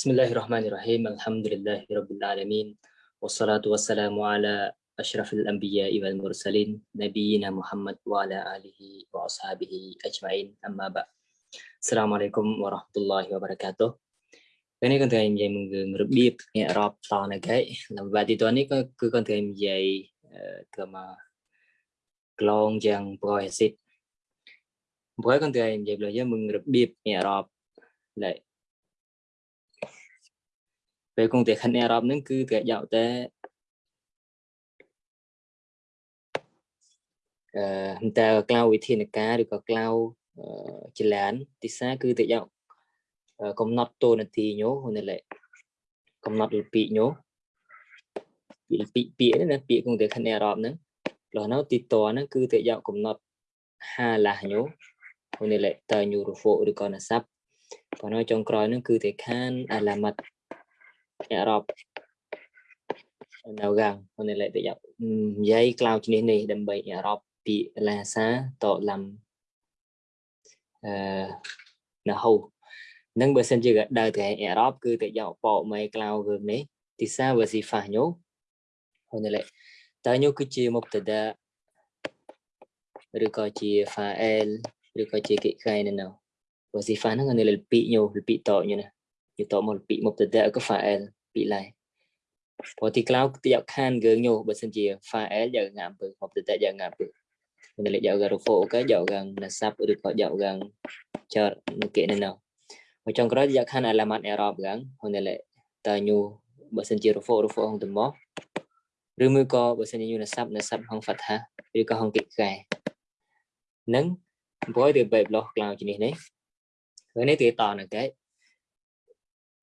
بسم الله الرحمن الرحيم الحمد لله رب العالمين والصلاة والسلام على أشرف الأنبياء والمرسلين نبينا محمد وعلى آله وأصحابه أجمعين أما بعد السلام عليكم ورحمة الله وبركاته أنا كنت عايم جاي من ربيب يا رب طعنا جاي لما بعد دواني كنت عايم جاي كما كلون جان بغاية سيد بغاية كنت عايم جاي بلو جاي من ربيب يا رب لأي về công việc khăn Arab nó cứ cái dạo tới chúng ta cloud វិធានការឬក៏ cloud ចលានទីសាគឺទៅយកកំណត់តួនាទីញោនេះលេកំណត់លពីញោពីពីពាក្យណាពាក្យគង់តែខណែរ៉បហ្នឹងលោះនៅទីតហ្នឹងគឺទៅយកកំណត់ហាឡាញោនេះលេតើញូរហ្វូឬក៏ណាសាប់ប៉ុន្តែចុងក្រោយហ្នឹងគឺទៅខានអាឡាម៉ាត់ Arab នៅកាំងនេះលេទៅយកនិយាយក្លោជំនេះនេះដើម្បី Arab ពីឡាសាតឡាំអឺនៅហូនឹងបើសិនជាដើរទៅ Arab គឺទៅយកបកមេក្លោរឿងនេះទីសាវស៊ីហ្វាញូនេះលេតើញូគឺជាមុបតដាឬក៏ជា fa'il ឬក៏ជាកិច្ចការនៅនោះវស៊ីហ្វាហ្នឹងនៅលើពីញូពីតញូណា យតមកពីមុបតដាក៏ fa'il ពីឡៃព្រោះទីក្លោយកខានយើងញូបើសិនជា file យកងាំពើមកទៅតែយកងាំពើមិនលេយករហ្វូក៏យកកាំងណាសាប់ឬក៏យកកាំងចរនៅគេនៅមកចុងក្រោយយកខានអាឡាម៉ាត់អេរ៉ុបកាំងហ្នឹងលេតើញូបើសិនជារហ្វូរហ្វូហងទៅមកឬមួយក៏បើសិនជាញូណាសាប់ណាសាប់ហងហ្វាត់ហាឬក៏ហងគិកែនឹងព្រោះទៅបែបលោះក្លោជានេះនេះហើយនេះទៅតនៅគេ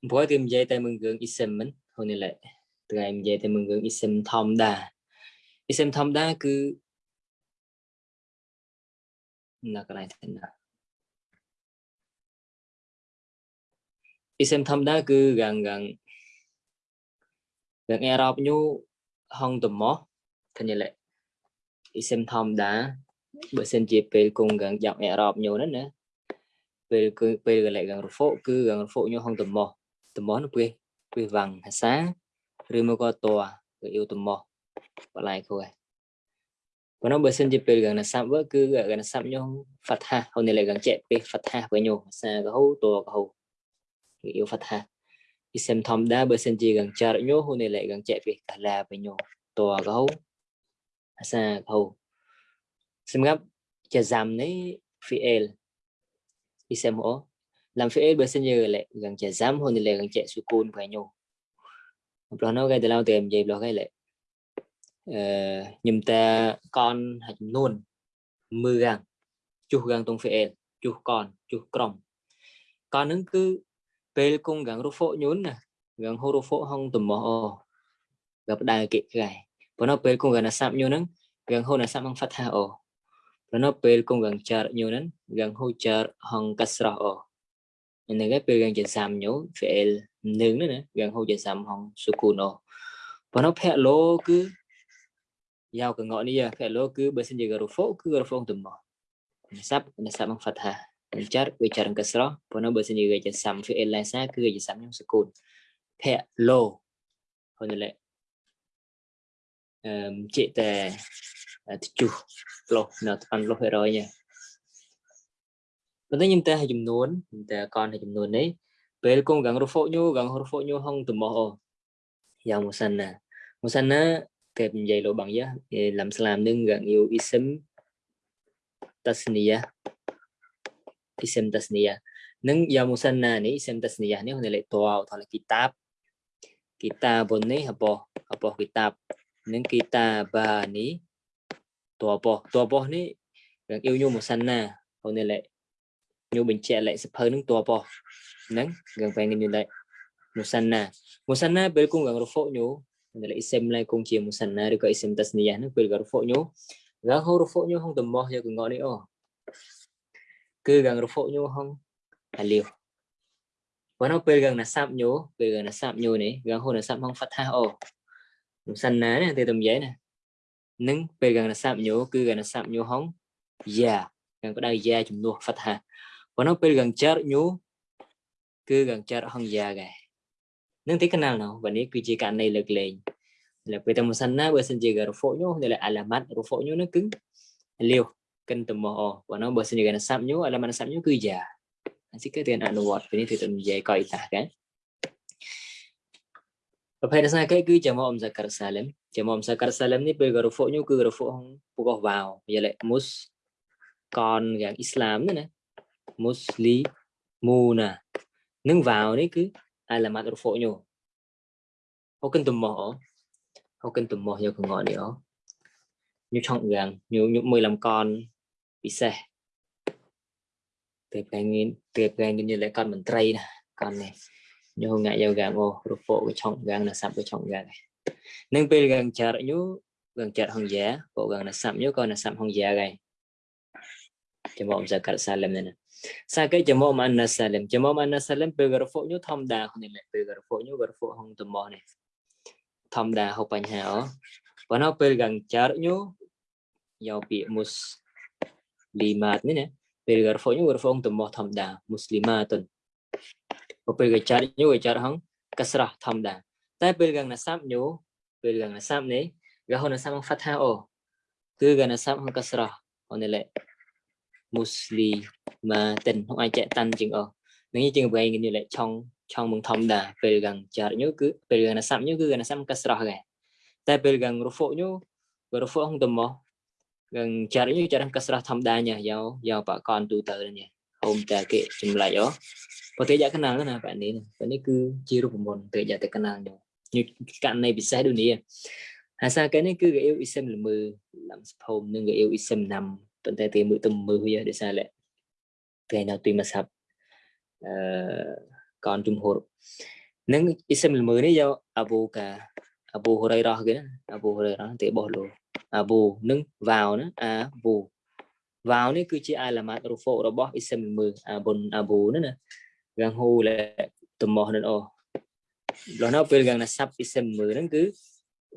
bói tìm dây tay mừng gương isem mình. Hôm nay lại, từ em dây tay mừng gương isem thom đa. Isem thom đa cứ là cái này thế nào? Isem thom đa cứ gần gần gần Arab nhu hong tùm mó. Thân này lệ isem thom đa, bữa xem chị về cùng gần dọc Arab nhiều nữa nữa về về lại gần phố cứ gần phố nhu hong tùm mó tầm món quê quê vàng hà xá, rư mô có tòa gửi yêu tầm mò và lại thôi và nó bởi sinh dịp gần là xăm vỡ cứ gần là xăm nhau phật ha hôm nay lại gần chạy về phật ha với nhau. Xa có hô tòa có hô gửi yêu phật ha thì xem thom đa bởi sinh dịp gần chờ đợi nhau. Hôm nay lại gần chạy về cả là với nhau. Tòa có hô xa có hô xem gấp chờ giảm nấy phi el. Đi xem hổ. សាប់ញោហ្វាត់ហាហ្នឹងលេកងចេពេលហ្វាត់ហាពេលញោភាសាក៏ហូតក៏ហូគឺយូហ្វាត់ហាអ៊ីសំធម្មតាបើសិនជាកងចារញោហ្នឹងលេកងចេពេលកាឡាពេលញោតក៏ហូភាសាក៏ហូសម្រាប់ជាសាំនេះ fiel អ៊ីសំអូ làm fi'il bersenyera lek gang jazam hon le gang cek sukun banyo Plo nó cái từ lâu tìm gì lo cái lệ nhầm ta con hạt nôn mưa gang chu gang tung fi'il chu con chu krom con nứng cứ pel cung gang ru phô nhún nè gang hô ru phô hong tùm mò gặp đài kị gài và nó pel cung gang là sạm nhún nứng gang hô là sạm hong phát ha ồ và nó pel cung gang char nhún nứng gang hô char hong kasra ồ nên cáiពេលយ៉ាងចាំញូ fi'il នឹងណាយ៉ាងហូចាំហងសុគូណូប៉ុន្តែភៈលោគឺយ៉ាវកងនេះភៈលោគឺបើសិនជាករហ្វូគឺករហ្វូទៅមកនសាប់នសាប់មកហ្វាត់ហាចាត់វាចារកស្រោប៉ុន្តែបើសិ ប៉ុន្តែខ្ញុំតែឲ្យចំនួនខ្ញុំតែកនឲ្យចំនួននេះពេលគង់កងរហ្វូញូកងរហ្វូញូហងតមោយ៉ាងមុសិនណាមុសិនណាគេនិយាយលោបងយ៉ាឡាំស្លាមនឹងកងយូអ៊ីសឹមតាស្នីយ៉ាអ៊ីសឹមតាស្នីយ៉ានឹងយ៉ាងមុសិនណានេះអ៊ីសឹមតាស្នីយ៉ានេះហ្នឹងលេខតោថលគីតាបគីតាបនេះហបហបគីតាបនឹងគីតាបានេះតោបតោបនេះកងយូញូមុសិនណាហ្នឹងលេខ ញូបញ្ជាក់លេខសភៅនឹងតបហ្នឹងយើងពេលនេះលេខមូសាណាមូសាណាពេលគង់រហ្វូញូលេខអ៊ីសេមឡៃគង់ជាមូសាណាឬក៏អ៊ីសេមតាស្នីយ៉ាហ្នឹងពេលរហ្វូញូរហូរហ្វូញូហងតមោះយកងនេះអូគឺកងរហ្វូញូហងអាលីវបើនៅពេលកងណាសាប់ញូពេលកងណាសាប់ញូនេះកងហូណាសាប់ហងហ្វាត់ថាអូមូសាណានេះទៅតំយ៉ៃណានឹងពេលកងណាសាប់ញូគឺកងណាសាប់ញូហងយ៉ាកងបដៅយ៉ាជំនួសហ្វាត់ថា Bueno, pero ganchar ñu cứ ganchar hong ya gai. Nâng thấy canal nào và nếu cứ chỉ cả này lực lên là bây giờ một sân na bây giờ chỉ gặp phụ nhau đây là alamat rồi phụ nhau nó cứng liều cần tầm mò và nó bây giờ gần sắm nhau alamat sắm nhau cứ già chỉ cái tiền ăn nuột vì thế tầm dây coi ta cái và phải là cái cứ chờ mong ra cả salem chờ mong ra cả salem này bây giờ phụ nhau cứ gặp phụ không phụ vào giờ lại mus còn gần islam nữa nè muslimuna nâng vào đấy cứ. Ai là mặt phổ nhổ. Ô cần tùm mỏ. Ô cần tùm mỏ nhiều còn gọi nữa nhiều trọng gần nhiều nhiều mười làm con. Bị xe tuyệt cái tuyệt tiệp như lấy con mình tray nè. Con này. Nhiều hôm ngại giao gà ô rụp phổ cái trọng gần là sập cái trọng gần này. Nâng bê gần chờ đợi nhú gần chợ hồng giá. Bộ gần là sắm nhớ con là sắm hồng giá này thì bọn giờ cắt sai lầm này nè. សាកេចមមអណាសាលឹមចមមអណាសាលឹមពេលករហ្វុញធម្មតាគ្នាពេលករហ្វុញករហ្វុហងតមនេះធម្មតាហូបបញ្ហាអូបើនៅពេលកងចារញូយកពាក្យមុស្លីម៉ាតនេះណាពេលករហ្វុញករហ្វុហងតមធម្មតាមុស្លីម៉ាតុនពេលកចារញូកចារហងកស្រះធម្មតាតែពេលកងណាសាប់ញូពេលកងណាសាប់នេះរហូតណាសាប់ហ្វាថាអូគឺកងណាសាប់ហងកស្រះអូនេះលេ muslimatin không ai chạy tan chừng ở nếu chừng vậy như lại trong trong mừng thông đà về gần chờ nhớ cứ về gần là sắm nhớ cứ gần là sắm cái sọ này tại về gần rồi phụ nhớ rồi phụ không tầm mò gần chờ nhớ chờ đang cái sọ thông đà nhỉ giàu giàu bà con tu tự nhỉ hôm ta kệ chùm lại đó có thể giả cái nào là bạn ấy bạn ấy cứ chia rục một tự giả tới cái nào rồi như cạnh này bị sai đôi nè ហើយសារកែនេះគឺគេអ៊ីវអ៊ីសឹមល្មើលំសភូមនិងគេអ៊ីវអ៊ីសឹមណាំ ប៉ុន្តែទីមួយទៅមើលវាដោយសារតែគេនៅទីមកសាប់អឺកនជំហរនឹងអ៊ីសមលមើនេះយកអាបូកាអាបូហរៃរ៉ោះគេណាអាបូហរៃរ៉ោះទេបោះលោអាបូនឹងវ៉ាវណាអាបូវ៉ាវនេះគឺជាអាឡាម៉ាត់រូហ្វូរបស់អ៊ីសមលមើអាប៊ុនអាបូណាណាយ៉ាងហូលែតមោះនឹងអូលោះនៅពេលយ៉ាងណាសាប់អ៊ីសមលមើហ្នឹងគឺ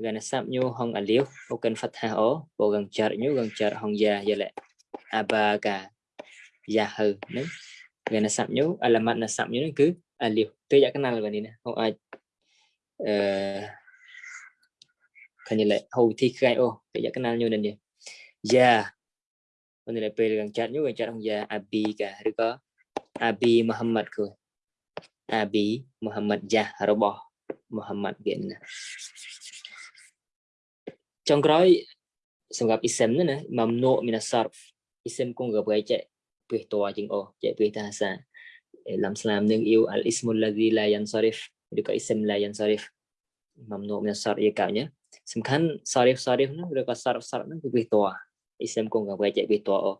gần sắp nhu hong ô cần phát hà ố, bộ gần chợ nhu gần chợ hong già giờ lại abaga Yahoo nếu gần là sắp nhú alamat là sắp nhú cứ alif tôi giả cái nào là này không ai. Eh, kan như lệ hầu thi khai ô tôi giả cái nào như này nhỉ ya còn này là về gần chợ nhú gần chợ hong ya abi cả rồi có abi Muhammad cười abi Muhammad ya robot Muhammad kiện trong cái សម្រាប់ ism ណា mamnu min as-sarf ism គង់ក៏ chạy ពីតួជាងអូចេះពីតាសាឡំស្លាមនឹងអ៊ីវអលអ៊ីស្មុលឡាឌីឡាយ៉ាន់សារីហ្វឬក៏អ៊ីស្មឡាយ៉ាន់សារីហ្វមកនោមនៅសារយាកៅញ៉ាសំខាន់សារីហ្វសារីហ្វនោះឬក៏សារសារនោះគឺពីតួអ៊ីស្មគង់ក៏ចេះពីតួអូ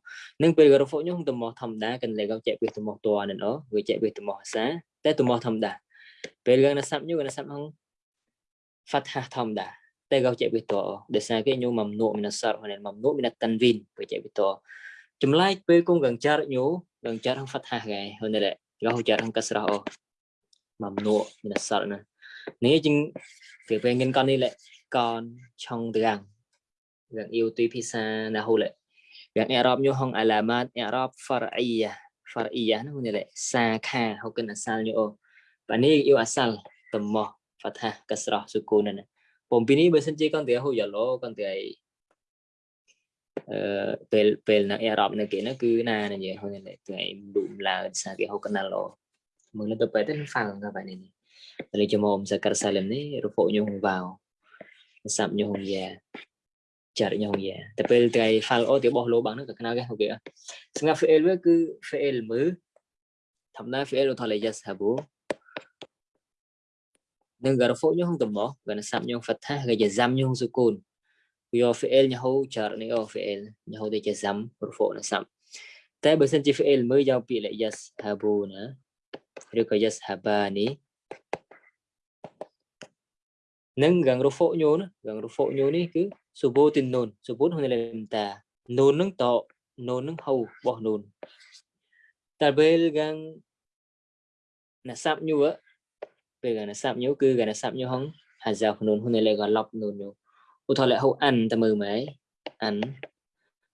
នឹងពេលរហ្វុញខ្ញុំទៅមកធម្មតាកន្លែងក៏ចេះពីទៅមកតួនឹងអូវាចេះពីទៅមកសាតែទៅមកធម្មតាពេលកណាសាប់ញូកណាសាប់ហង fathah ធម្មតា តែក៏ចេះពីតួដោយសារគេញូមមនោមីនសារហើយមមនោមីនតាន់វីនក៏ចេះពីតួចម្លែកពេលគង់កងចារញូកងចារហងហ្វាត់ហាកែហ្នឹងដែរក៏ហូចារហងកាសរោមកនួមានសរណានេះជាងគេពេលងិនកននេះលែកនឆងទាំងយ៉ាងអ៊ីវទីភាសាណាហូលែយ៉ាងអ៊ីរ៉ាប់ញូហងអាឡាម៉ាតអ៊ីរ៉ាប់ហ្វារអ៊ីយ៉ាហ្វារអ៊ីយ៉ានោះនេះលែសាខាហូកិនអាសាលញូអូបាទនេះអ៊ីវអាសាលតមោះហ្វាត់ហាកាសរោសុគូនណា ผมពីនេះបើសិនជាកនតែហូយ៉ាឡូកនតែពេលពេលនៅអឺរ៉ុបនៅគេនោះគឺណានិយាយហ្នឹងថ្ងៃឌុំឡើងសារគេហូកណាឡូមើលទៅពេលទៅហ្វាំងក៏បែបនេះតែជាមកសកាសាឡឹមនេះរពកញងវ៉ាវសាប់ញងយ៉ាចារញងយ៉ាតែពេលថ្ងៃ file អូទីបោះលោបាំងនោះក៏ខ្នើគេអូខេស្ងាត់ fail វាគឺ fail មើលធម្មតា fail ថល yes ហាបូ nên gara fo nyo hong tbo gana gần nyo nhau ga ja zam nyo sukun nhau fi'il nyo ho char ni o fi'il nyo ho de ja zam fo na sam ta ba san chi fi'il mới giao pi lại yas habuna rồi có yas habani nên gần rô phộ nhô nó gần rô phộ nhô ní cứ số bố tin nôn số bốn hôm nay làm ta nôn nâng tọ, nôn nâng hầu bỏ nôn. Ta bê gần là sạm như vậy ពេលកណ្ដាសាប់ញូគឺកណ្ដាសាប់ញូហងហាសាខ្លួនហ៊ុនលេកឡប់នូនញូឧទាហរណ៍ហូអានតើមើលមើលអាន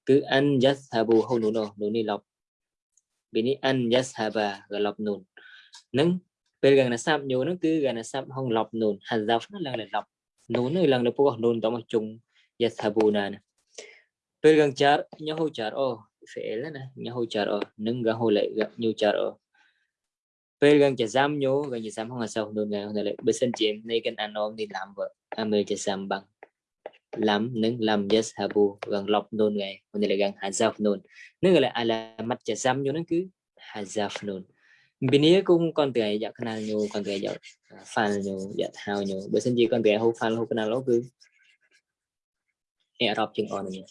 គឺអានយ៉ាសាប៊ូហូនូណូនូនេះឡប់ពីនេះអានយ៉ាសាបាកឡប់នូននឹងពេលកណ្ដាសាប់ញូនឹងគឺកណ្ដាសាប់ហងឡប់នូនហាសាហ្នឹងឡើងឡប់នូននឹងឡើងទៅពួកនូនតមកជុងយ៉ាសាប៊ូណានពេលកណ្ដាចាញូហូចារអូ فعلنا نهو جار او ننغا هو لا نيو جار او nhiều gần ô ពេល gần chả dám nhớ gần chả dám không là sao nôn gần lại bữa sinh chị này cần ăn ôm đi làm vợ. Ăn mê chả dám bằng làm nâng làm yes habu gần lọc luôn ngày hôm nay là gần hazaf nôn. Nâng là mặt chả dám nhớ nó cứ hazaf nôn. Bini cũng con tuổi dạ kenal nyu con tuổi dạ fan à, nyu dạ thao nyu bữa sinh gì con tuổi hô fan hô kenal lo cứ e rập chừng on nyu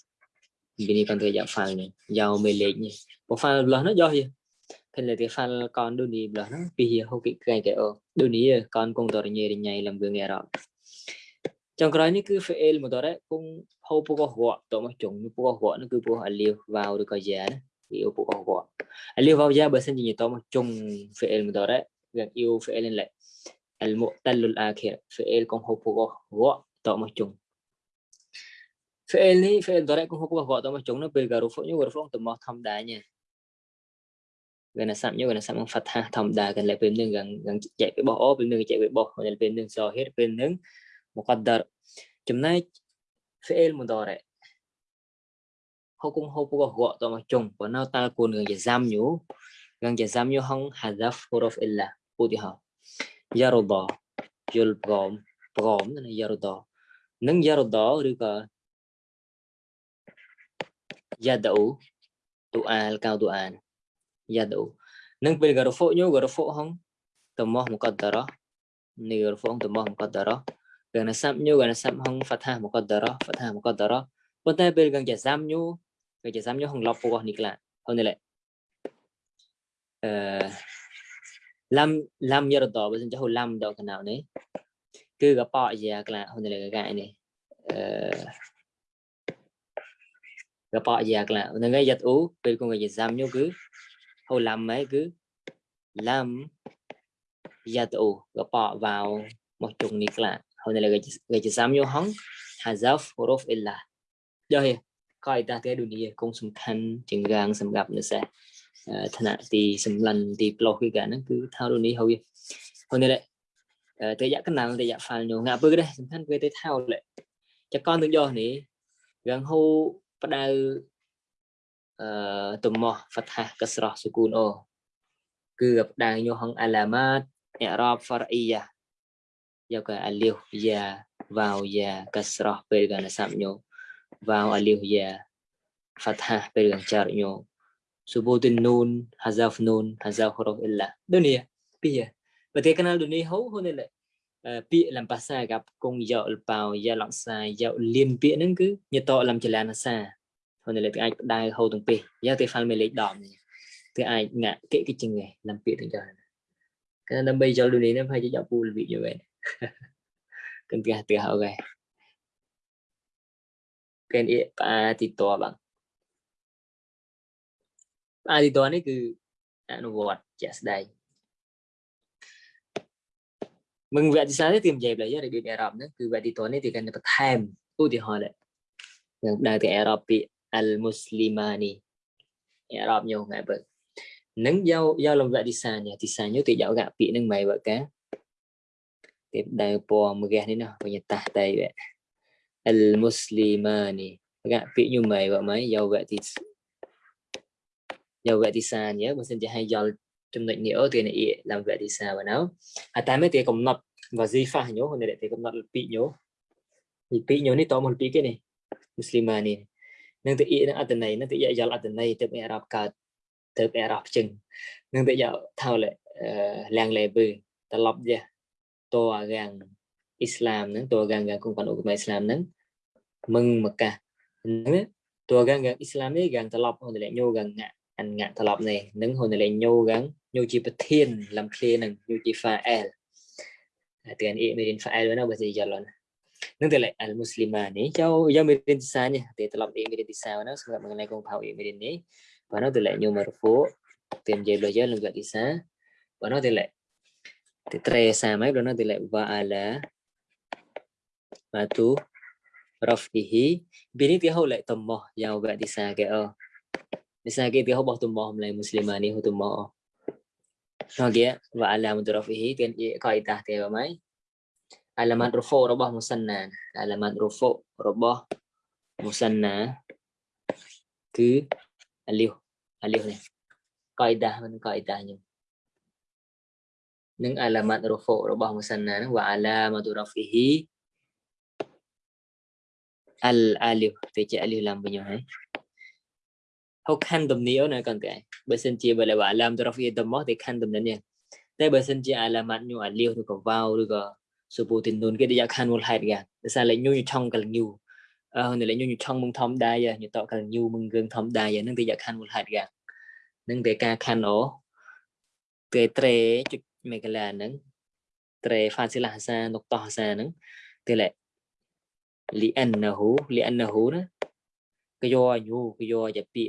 bini con tuổi dạ fan nyu giàu mê lệ nyu bộ fan lo nó do gì? thân là tiếng phan con đôi ní đó, vì hiểu không? Kỹ ngày kể ô đôi ní con cùng tỏ nhẹ đi nhảy làm gương nghe đó. Trong cái này cứ phải el một đó đấy, cũng hầu bố có họ tổ mà chúng bố có họ nó cứ bố họ liều vào được coi giá đấy yêu bố có họ à, liều vào giá bởi sinh gì tổ mà chung phải el một đó đấy, gần yêu phải lên lại al mu'tallul akhir fi'il con hộp của gõ tổ mà chung fi'il ni fi'il đó đấy, con hộp của gõ tổ mà chung nó bị gà rụp phụng như gà rụp phụng tụm mò thăm đá nha. gần là sắm như gần là sắm phát ha thầm đá gần lại bên nương gần gần chạy với bỏ bên nương chạy với bỏ gần bên nương so hết bên nương مقدر جمنا فعل مضارع hukum hukum gua to ma chung pa na ta kun ngang je zam nyu ngang je zam nyu hong hadaf huruf illa uti ha yarda yul prom prom na yarda nang yardaឬក៏ yadau tu'al kau tu'an yad'u nang pil garo fo nyu garo fo hong tamah muqaddara ni garo fo hong tamah muqaddara gần sam nyu gần sam hong fatha muqaddara fatha muqaddara bọn ta pil gần ja sam nyu gần ja sam nyu hong lop po ni kla hong ni le ờ, lam lam yarda bây giờ lam đâu cái nào đấy cứ gặp bỏ gì là hông nay là ờ, à, cái này. Gặp bỏ gì là hôm nay giật ú, bên con người giật giam nhau cứ. Hồ làm mấy cứ làm giật ú gặp bỏ vào một chục nịch là hơn này là cái chỉ dám nhớ hóng hazaf huruf illa rồi កយតាទេឌូនីគង់សំខាន់ជាងរាងសម្រាប់នៅសេឋានៈទីសម្លឹងទីប្លោះគឺកាហ្នឹងគឺថាឌូនីហើយហើយនេះតែយ៉ាកណាល់តែយ៉ាហ្វាល់ញងងាប់ពើដែរសំខាន់គឺតែថោលចកនទៅយោនេះរាងហូផ្ដៅ អឺទំោះហ្វាត់ហាកស្រោះសុគូនអូគឺអបដាញូហងអាឡាម៉ាតអ៊ីរ៉ាបហ្វារអ៊ីយ៉ាយកអាលីវយ៉ាវ៉ាវយ៉ាកស្រោះពេលកណសាប់ញូវ៉ាវអាលីវយ៉ាហ្វាត់ហាពេលកចារញូសុបូទិននូនហាហ្សាហ្វនូនហាហ្សាហ្វរ៉ូអ៊ីឡាដូនីពីប្រទេសកណាលដូនីហូហូនេឡាពាក្យលំភាសាកັບគងយកលបោយកលកសាយកលៀនពាក្យហ្នឹងគឺញាតតលំចលានសា ហើយលេខអាចផ្ដៅហូរទាំងពីរយ៉ាងទេហ្វាល់មេលេខ10នេះគឺអាចងាក់គេគេជាងឯងឡើងពាក្យទាំងចោលគឺដើម្បីចូលដូចនេះណាហើយយកពូលវិយវិញ kan tiga tiga okay kan i pa ti to bang pa ti to នេះគឺអនុវត្តជាក់ស្ដែងមឹងវគ្គទីសានេះទីនិយាយឡើយរបៀបអេរ៉ុបហ្នឹងគឺវគ្គទីតនេះទីកាន់បន្ថែមឧទាហរណ៍ដែរយើងដើរទៅអេរ៉ុបពាក្យ al-muslimani. Ya rob nyu ngai bực nâng dâu dâu làm dạ đi xa nhà thì xa nhớ tự dạo gạ bị nâng mày vợ cá. Tiếp đây Po mà gà đấy nào bây giờ ta đây vậy. Al-muslimani. Gạ bị như mày vợ mấy? Dâu vậy thì dâu vậy thì xa nhớ. Mà xin chỉ hay dâu trong lệnh nhớ thì này làm vậy thì xa và nấu. à ta mới thì cũng nập và di pha nhớ. Hồi để thì cũng nập bị nhớ. Thì bị nhớ này to một bị cái này. Muslimani. នឹងតិយនឹងអត្តន័យនឹងតិយយល់អត្តន័យទើបអារ៉ាប់កើតទើបអារ៉ាប់ជឹងនឹងតិយថោលលាំងលេវើត្រឡប់យះតអារាំងអ៊ីស្លាមនឹងតអារាំងគង់បានអូកមៃអ៊ីស្លាមនឹងមឹងមកកានឹងតអារាំងអ៊ីស្លាមនេះកាងត្រឡប់អូនលេញូកាងងាក់អនងាក់ត្រឡប់នេះនឹងហូនលេញូកាងញូជាប្រធានលំឃ្លានឹងញូជា file តែអានអ៊ីមេរិន file ណាបើសិយល់ណា Nâng al muslimani cháu do mi din sa nha. Thì tập đi mi din sa mengenai kong pau mi din ni và nó nyu marfu tem mje lo je lengga isa và nó từ lại tre samai mai nó từ lại wa ala matu rafihi bini tiha hau tầm mò giàu gạ đi sa cái ờ. Đi sa cái tiha bỏ tầm mò hôm nay muslimani hu tầm mò. Nó kia và ala matu rafihi tiền kaidah tiha mai អាឡាម៉ាត់រូហ្វូរបស់មូសិនណាអាឡាម៉ាត់រូហ្វូរបស់មូសិនណាគឺអាលីវអាលីវនេះកៃដាមិនកៃដាខ្ញុំនឹងអាឡាម៉ាត់រូហ្វូរបស់មូសិនណានឹងវ៉ាអាឡាម៉ាត់រូហ្វីហ៊ីអលអាលីវទៅជាអាលីវឡាំវិញហើយហុកខាន់តំនីអូណាកន្តឯងបើសិនជាបើឡាអាឡាមរូហ្វីដមោះទេខាន់តំនីនេះតែបើសិនជាអាឡាម៉ាត់ញូអាលីវឬក៏វ៉ាវឬក៏ subutinun ke dia kan wal hai ga sa le nyu chong kal nyu ờ này le nyu chong mung thom dai ya nyu to kal nyu mung gương thom dai ya nang dia kan wal hai ga nang te ka kan o te tre chu me ka la nang tre pha si la sa nok to sa nang te le li annahu li annahu na ka yo nyu ka yo ja pi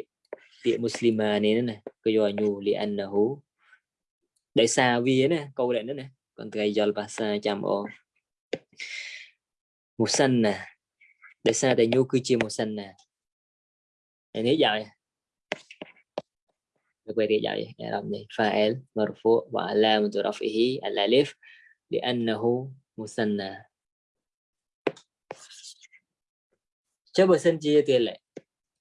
pi muslima ni na ka yo nyu li annahu ដោយសារវាណាកូននេះណា contrariant le passant chambo musanna để xa tại nhu cư chia musanna này nếu beri jauh ya vậy. Làm fa'il marfu wa alam tu rafihi al alif musanna coba sen chia tiền lệ.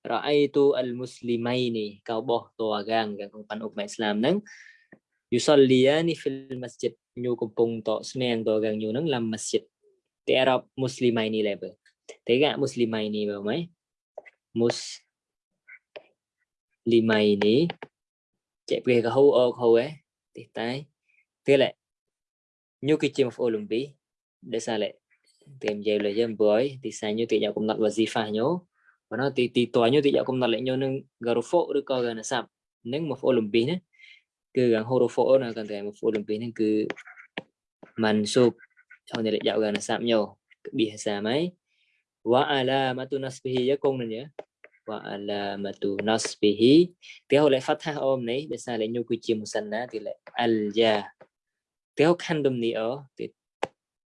Ra'aitu al muslimaini kau boh tua gang gang kumpan umat Islam nang yusalliyani fil masjid. ញូកំពុងតស្នេហ៍តកាងញូហ្នឹងឡាមស្ជីតទេអារ៉ាប់មូស្លីម៉ៃនីលេបទេកាមូស្លីម៉ៃនីបើមិនមូស្លីម៉ៃនីចេះព្រះកហូអូខូឯទេតែទេលេញូគេជាមហ្វូលំប៊ីដេសាលេទេមយេលយមបយទីសាញូទីយកកំណត់វ៉ាស៊ីហ្វាញូបើណោះទីទីតញូទីយកកំណត់លេញូនឹងការ៉ូហ្វូឬក៏កាណាសាប់នឹងមហ្វូលំប៊ីណា cứ gần hô phô là cần thể một Olympi nên cứ mình sụp sau này lại dạo gần là sập nhau bị sao mấy wa ala matunasbihi ya công này nhớ wa alamatu nasbihi tiếng hậu lại phát thang ôm này để sao lại nhu quy chiêm musanna thì lại al ya tiếng hậu khăn đâm ni ở, thì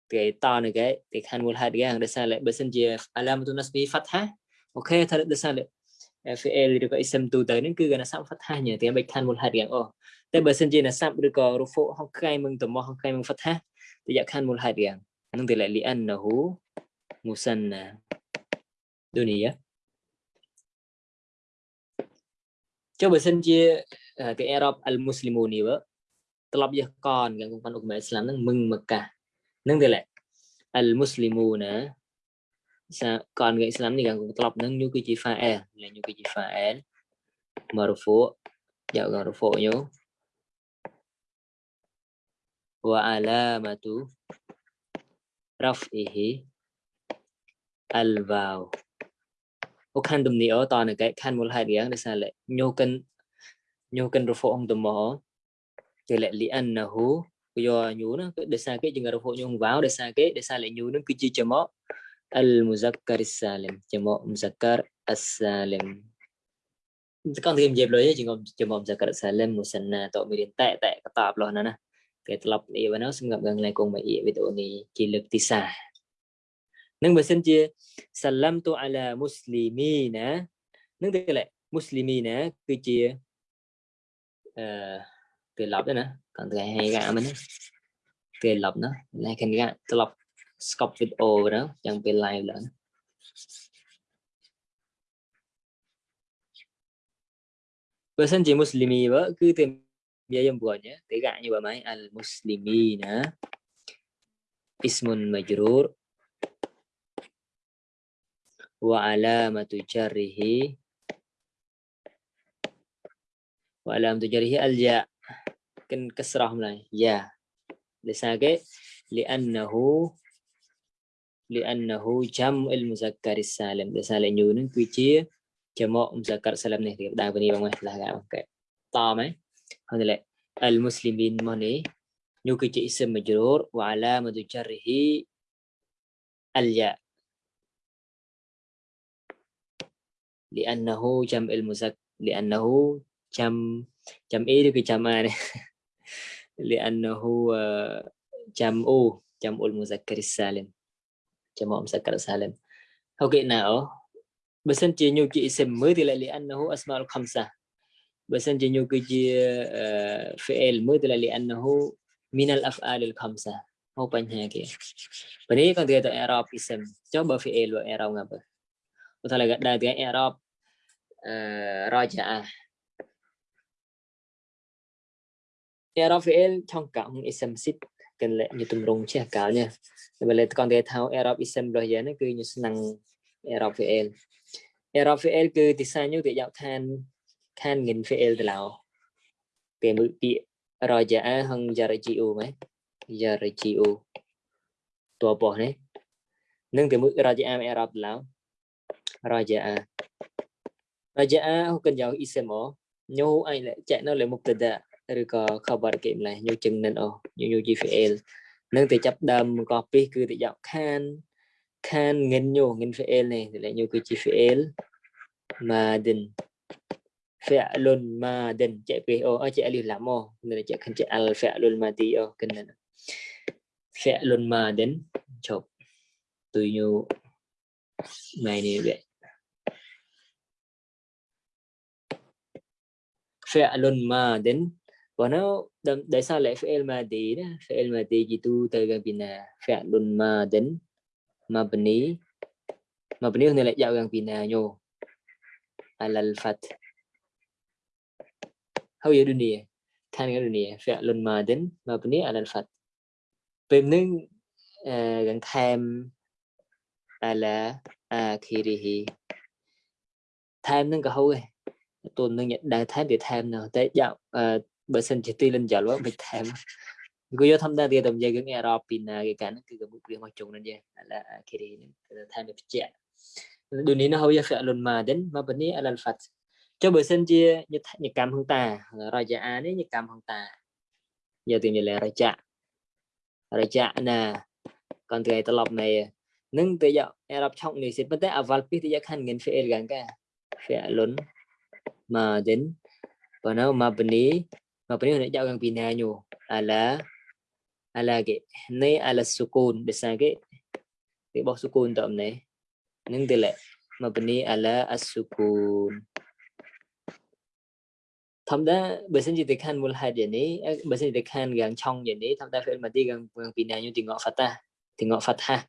cái to này cái, thì khăn một hạt cái để sao lại bởi sân chia alamatu nasbihi phát thang ok thật để sao lại à, FL được gọi xem tu tới, nên cứ gần là sắp phát thang nhỉ? Thì em bạch khăn một hạt cái ô តែបើសិនជាអ្នកសាប់ឬក៏រូហ្វូហុកកៃមឹងតមោះហុកកៃមឹងហ្វថាតយៈខាន់មូលហេតុយ៉ាងអានឹងតលលីអានណូមូសាន់ណាដូនីយ៉ាចុះបើសិនជាទីអឺរ៉ុបអលមូស្លីមូនីវើត្រឡប់យកកនកាន់ប៉ុនអ៊ុកមែអ៊ីស្លាមនឹងមឹងមកកានឹងតលអលមូស្លីមូណាសាកនអ៊ីស្លាមនេះកាន់ត្រឡប់នឹងយូគឺជាហ្វាអែលយូគឺជាហ្វាអែលមករហ្វូយកករហ្វូយូ ខាន់ទំនីអូតនកែខាន់មូលហេតុយ៉ាងដោយសារលេញូកិនញូកិនរហ្វអង្គតមគេលេលីអានណាហ៊ូយកញូណាដោយសារគេជាងរហ្វញូវ៉ាវដោយសារគេដោយសារលេញូនឹងគឺជាចមកអលមូហ្សាការីសាលឹមចមកមូហ្សាការអសាលឹមកងទីនិយាយលុយជាងចមកមូហ្សាការសាលឹមមូសណាតមានតែតែកតាបលោះណាណា គេត្រឡប់នេះបើនោះសម្រាប់gang ឡើងគង់មកអ៊ីវីដេអូនេះជាលើកទី3នឹងបើសិនជាសាឡាំទូអាឡាមូស្លីមីណានឹងទៅឡែមូស្លីមីណាគឺជាអឺគេឡប់ណាកាន់តែហេកាមិនគេឡប់ណាឡែគេកាត្រឡប់ stop video ណាចាំពេល live ឡើងបើសិនជាមូស្លីមីបើគឺតែ jawabannya tega nyebamai al muslimina ismun majrur. Wa alamatu jarrihi. Wa alamatu jarrihi al kan ja kan kasrah mulai. Ya li li'annahu li'annahu jam'ul muzakkar salim lisale nyunun kuici jamak muzakkar salam ni. dah bani bang lah enggak Tama là المسلمين مني نيو كويتي اسم مجرور وعلامة جره الياء لأنه جمع المذكر لأنه جمع جمع إيه cái جمع này لأنه جمع جمع المذكر السالم جمع المذكر السالم ok nào بس انت نيو جي اسم mới thì lại لأنه أسماء الخمسة بسنجنيو كجي فعل مثل لأنه من الأفعال الخمسة هو بنها كي بني كان تيجي إعراب اسم جواب فعل وإعراب غاب وثلا قد تيجي إعراب راجع إعراب فعل trong cả một اسم sit cần lệ như tùm rung chia cả nha và lại con thể thao Arab Islam rồi giờ nó cứ như năng Arab VL Arab VL cứ thì sao như tự dạo than kann Fiel Dlau. Pemu Pi Raja A Hang Jaraji U Mai. Jaraji U. Tua Boh Nei. Nung Pemu Raja A Mai Arab Dlau. Raja A. Raja A Hukan Jau Isemo. Nhu ai lại chạy nó lại mục tịch đã. ឬក៏ cover គេម្លេះញូចំណិនអូញូ GFL នឹងទៅចាប់ដើមកោះពីគឺទៅយកខានខានងិនញូងិន FL នេះតែញូគឺ GFL Madden fi'lun madin chạy pe oh chạy alif lam oh nên chạy khăn chạy al fi'lun madi oh kena fi'lun madin chụp từ nhu. Này này vậy. Fi'lun madin và nó tại sao lại fi'l madi đó? Fi'l madi gì tu từ gần bina fi'lun madin mabni mabni này lại giao gần bina nhô. Al fath هوية دنيا كان دنيا فعل ماض مبني على الفتح ចុះបើសិនជាញកម្មហង្តារយៈអានេះញកម្មហង្តាយកទៅញលែរយៈរយៈណាកាន់តែត្រឡប់នៃនឹងទៅយកអេរ៉ាប់ឆុកនេះសិប៉ុន្តែអវលពីទៅយកខាន់ងិនហ្វេអេលកាងកាហ្វេលុនម៉ាដិនបើនៅម៉ាបនីម៉ាបនីនឹងយកខាងពីណាញូអាឡាអាឡាគេនៃអាឡាសុគូនដូចស្អាគេគេបោះសុគូនតអំណេះនឹងទៅលេម៉ាបនីអាឡាអសុគូន ធម្មតាបើសិនជាទៅខានមូលហេតុយ៉ាងនេះបើសិនជាទៅខានយ៉ាងឆុងយ៉ាងនេះធម្មតា fi'il madi យ៉ាងយ៉ាងពីណាយុទីងក fathah ទីងក fathah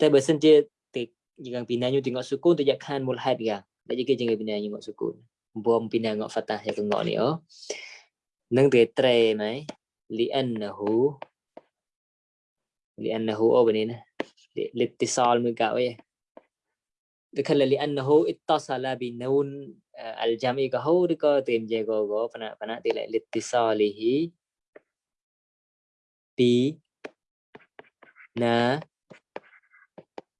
តែបើសិនជាទៅយ៉ាងពីណាយុទីងក sukun ទៅយ៉ាងខានមូលហេតុយ៉ាងដូចគេជាងពីណាយុងក sukun បួមពីណាងក fathah យ៉ាងងកនេះអូនឹងទៅត្រេហ្មង li'annahu li'annahu អូបែនេះណា li'ittisal មួយកៅអី دخل لأنه اتصل بنون الجمعي كهود كتيم جيغو غو فنا فنا تلا لاتصاله na, نا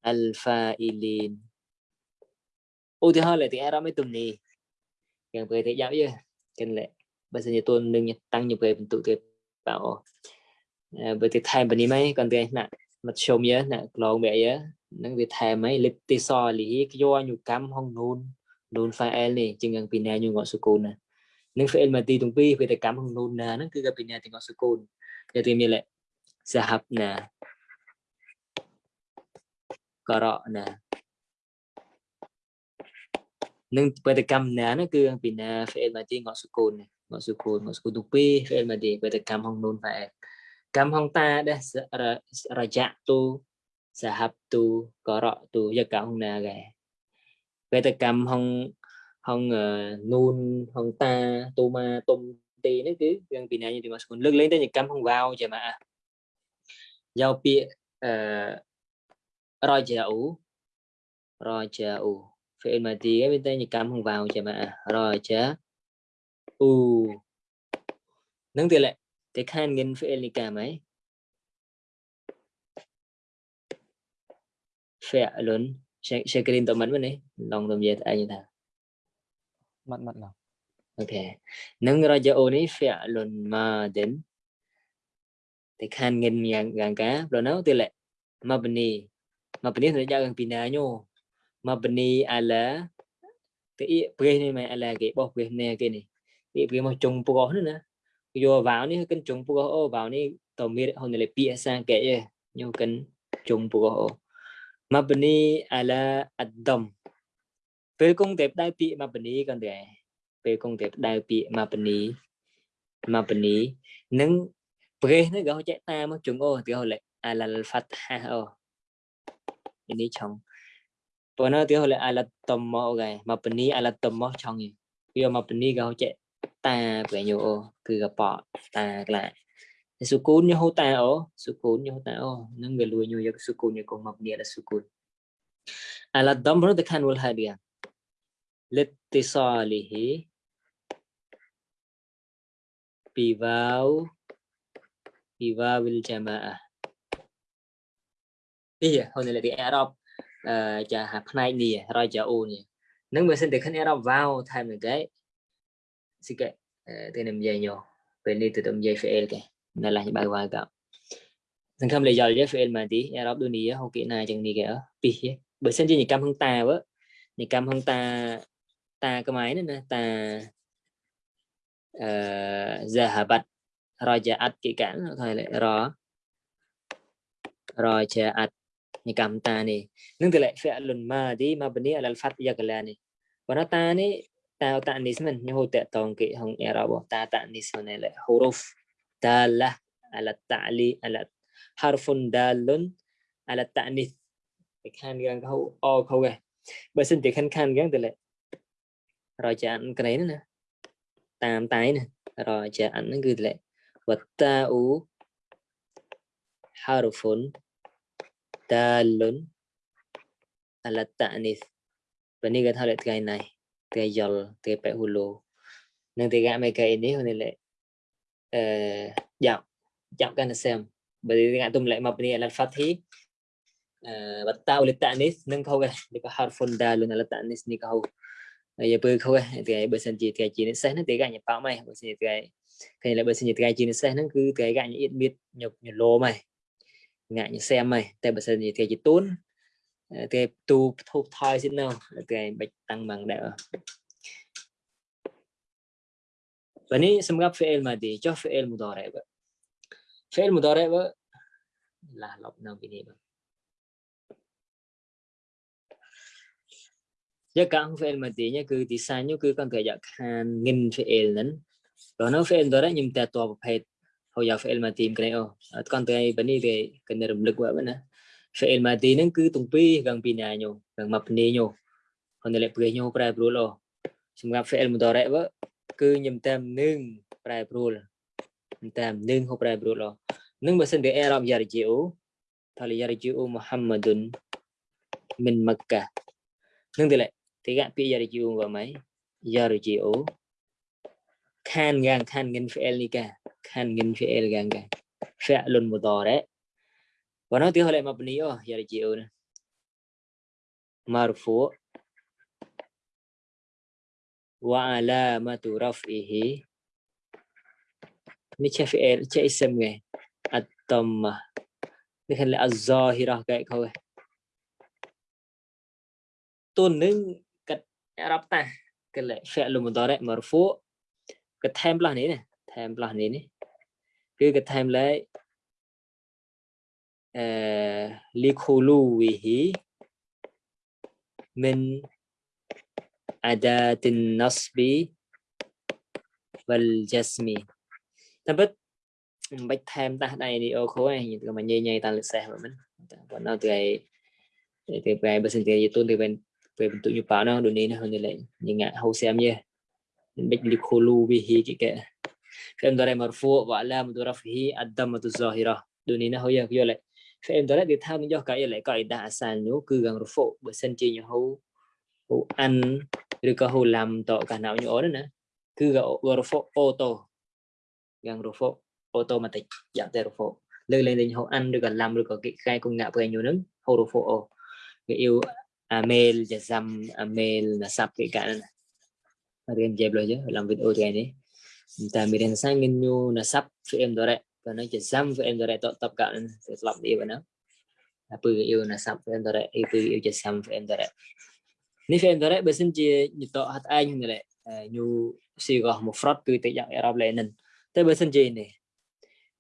الفاعلين ô thì hơi lại thì ra mấy tuần này gần về thì giáo chứ cần lệ. Bây giờ nhà tôi nâng tăng như về mình tụ tuyệt bảo ờ, về thì thay mình đi mấy còn cái nè mặt sôm nhớ nè lòng bẹ nhớ. Nâng về thay mấy lịch tê so lý do nhu cam hong nôn. កញូកម្មហងនូននូន file នេះជាងយ៉ាងពីណាញូងអសុគូនណានឹង file មកទីទាំងពីរវាតែកម្មហងនូនណាហ្នឹងគឺក៏ពីណាទាំងអសុគូនតែទីមានលសហបណាករណានឹងបេតកម្មណាហ្នឹងគឺពីណា file មកទីងអសុគូនងអសុគូនងអសុគូនទាំងពីរ file មកទីបេតកម្មហងនូន file កម្មហងតាដែររយៈទូ sahabtu qara'tu ya cả hông nà gà về tập cầm hông không uh, ờ, nun hông ta tu ma tôm ti nó cứ gần bị này như thì mà còn lưng lên tới những cầm không vào chả mà. Giao bịa ờ, rồi chả ủ. Rồi chả ủ. Phải mà tí bên tay những cầm không vào chả mà. Rồi chả u nâng tiền lại thì khan nghìn phải là cả mấy? Phải lớn sharing តមិននេះឡងទំយាស្អីថាម៉ាត់ម៉ាត់ឡងអូខេនឹងរយអូនេះ fi'lun madin តែខានងិនយ៉ាងយ៉ាងកាព្រោះនៅទីលមកបនីមកបនីសម្រាប់យ៉ាងពីណាញោមកបនីអាឡាទីព្រះនេះមិនអាឡាគេបោះព្រះនេះគេនេះទីព្រះមកចុងព្រោះនោះណាយកវ៉ាវនេះគិនចុងព្រោះអូវ៉ាវនេះតមានហ៊ុនលេពាសាគេញោគិនចុងព្រោះអូ mabni ala addam ពេលគង់តែផ្ដៅពាក្យ mabni គាត់ដែរពេលគង់តែផ្ដៅពាក្យ mabni mabni នឹងប្រេះនេះក៏ចេះតាមជងអូទីហោលេ ala al fatha អូនេះឆងប៉ុន្តែទីហោលេ ala tamma អូគេ mabni ala tamma ឆងវា mabni ក៏ចេះតាប្រញោអូគឺកបតាក្លា sukun yo tao sukun yo tao nang ga lu yo yak sukun yo ko mabni ala sukun ala damru da kan wal hadiya litisalihi biwaw biwawil jamaah iya hon là đi Arab chả hạt này nè rồi chả ô nè nếu mà xin được khăn Arab vào thay mình cái xin cái từ nằm dài nhỏ bên đi từ tầm dài phải cái ដល់បើវ៉ាកសង្ឃឹមលេយល់យេហ្វេលម៉ាទីអេរ៉ុបដូចនេះហូគីណាចឹងនេះគេអពីបើសិនជានិកម្មហឹងតាវើនិកម្មហឹងតាតាខ្មែរណាតាអឺ zahabat rajaat គេកានថាររជាអត់និកម្មតានេះនឹងទៅលេ fi'lun madi mabni អល al-fath យកលានេះបើតានេះតាតានីសមិនញោតតងគេហងអេរ៉ុបតាតានីសហ្នឹងលេ huruf câu cái bởi xin thì khan khan gang tele រយចានក្រេណាតាមតៃណារយចានហ្នឹងគឺលេវតាអ៊ូ حرف دال على التأنيث ពេលនេះគេថាលេថ្ងៃណៃថ្ងៃយល់ថ្ងៃបែហ៊ូឡូនឹងថ្ងៃមេកៃនេះហ្នឹងលេ eh, dạo dạo cái xem bởi vì ngại tùm lại mà bên này là phát thi và tao lịch tạng nít nâng khâu cái đi có hard phone đa luôn là tạng nít đi câu giờ bơi khâu cái thì bơi sân chỉ cái chỉ nó sẽ nó thì cái nhập bao mày bơi sân cái cái là bơi sân cái chỉ nó sẽ nó cứ cái cái như biết nhục nhục lô mày ngại như xem mày tại bơi sân cái chỉ tốn cái tu thu thoi xin nào cái bạch tăng bằng đẹp فهني سمقاب فعل ماضي جو فعل مضارع بقى. فعل مضارع بقى. لا لبنا بني بقى giờ cả không phải mà tí nhá cứ tí sai nhá cứ con cái giặc hàng nghìn phải lớn rồi nó phải đó đấy nhưng ta to phải hồi giờ phải mà tìm cái này ô con tới vấn đề về cần động lực quá nữa phải mà tí nó cứ tung pi gần pi nhà nhau gần mập nè nhau còn lại pi nhau cái bù lo chúng gặp phải mà đó đấy គឺខ្ញុំតាមនឹងប្រែប្រួលខ្ញុំតាមនឹងហូបប្រែប្រួលនឹងបើសិនជាអេរ៉ាប់យ៉ារជីអូថាលយ៉ារជីអូមូហាំម៉ាឌុនមិនមក្កានឹងទីឡេទីកពាក្យយ៉ារជីអូវ៉ាម៉ៃយ៉ារជីអូខានងាងខានងិនហ្វអេលនីកាខានងិនហ្វអេលកាងកាហ្វអលុនមូដរ៉េបើនៅទីហូលេមកបនីអូយ៉ារជីអូណា مرفوع alamatu raf'ihi. Eh. Ni cha fi'il cha ism nghe at-tamma ni khan là az-zahira ke ko tun ning kat Arab ta cái lệ fi'l mudhari marfu. Cái ni là này này ni ni. Ke này cứ cái eh lấy likhuluwihi min adatin nasbi wal jasmi ta biết bách thêm ta đây đi ô khối này nhìn mà nhây nhây ta lịch xe mà mình còn nó từ ngày từ ngày bây giờ thì tôi từ bên về bentuknya panah dunia ni hanya lain ingat hausiamnya baik li khulu bihi kike فهم داره مرفوع و علامة رفعه الضمة الظاهرة ហូអានឬក៏ហូឡាំតកាណៅញោដែរណាគឺក៏រហ្វូអូតូយ៉ាងរហ្វូអូតូម៉ាទិកយ៉ាងតែរហ្វូលើកលែងលេងហូអានឬក៏ឡាំឬក៏គេខែគុំងាក់ព្រៃញោនឹងហូរហ្វូអូគេយូអាមេលជាសាំអាមេលណាសាប់គេកានណារៀនជាបលយឡាំវីដេអូថ្ងៃនេះតែមានរៀនសាំងញូណាសាប់ VM ដរ៉េបើនឹងជាសាំ VM ដរ៉េតតបកានស្លាប់នេះបើណាពឺយូណាសាប់ VM ដរ៉េអីពឺយូជាសាំ VM ដរ៉េ នេះគេដែរបើសិនជាញតហត់ឯងដែរញូស៊ីកោះមកហ្វ្រត់គឺទៅយ៉ាងអេរ៉ាប់ឡេនិនតែបើសិនជានេះ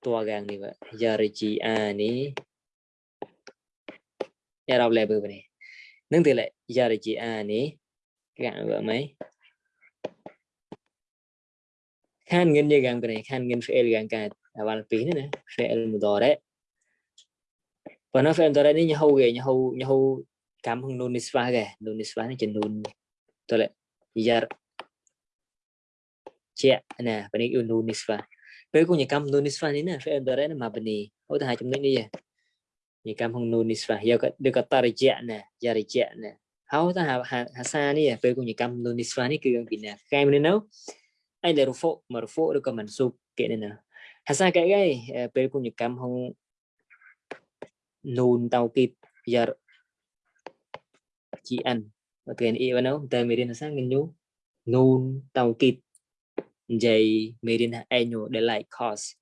តួកាងនេះបាទយ៉ារីជីអានេះអេរ៉ាប់ឡេបើនេះនឹងទីលេយ៉ារីជីអានេះកាងបើមិនខានងិនយកាងក្រេខានងិនហ្វេលកាងកើតអាវ៉ាល់ពីនេះណាហ្វេលមូដរ៉េប៉ុន្តែហ្វេលមូដរ៉េនេះញហូគេញហូញហូ cảm hứng Nisva kìa ge nisva niswa chân chen tôi lại giờ chia nè bên này nun nisva với cô nhà cam nun nisva này nè, phải fi'il mudhari mà bên này ô ta hai chấm này đi nhà cam hung nun nisva giờ được cả cái tarjia nè, giờ yarjia nè. Hau ta hà hà ha sa ni với cô nhà cam nun nisva này cứ gần pin nè cái mình nấu. Ai là rufo marfu được cả mình sụp kệ nè. Hà hasa cái. Cái pe punya kam hong nôn tàu kịp. Giờ an và tiền y vào đâu tờ mirin sang ngin nhu nun taukid dây mirin annual để lại cost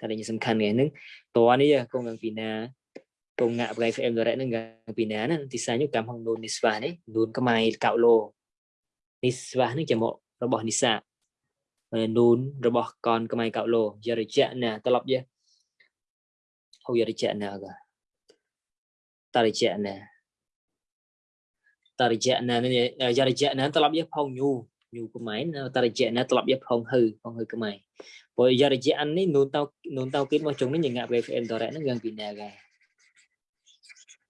sao đây sầm khăn nghe nưng to này công ngang pina công ngạ cái em rồi đấy nưng ngang pina nè thì sao như kam hong nun niswa này nun cái mai cạo lô niswa nó chỉ một nó bỏ nisa នូនរបស់កនខ្មែរកោឡូយរិជាណាត្រឡប់យើហូយរិជាណាក៏ តរយៈណានយរយៈណានត្រឡប់យកផងញូញូខ្មែរតរយៈណានត្រឡប់យកផងហឺផងហឺខ្មែរព្រោះយរយៈអាននេះនូនតោនូនតោគិតមកជុំនេះញ៉ាក់ VFN តរៈហ្នឹងយ៉ាងពីណាកា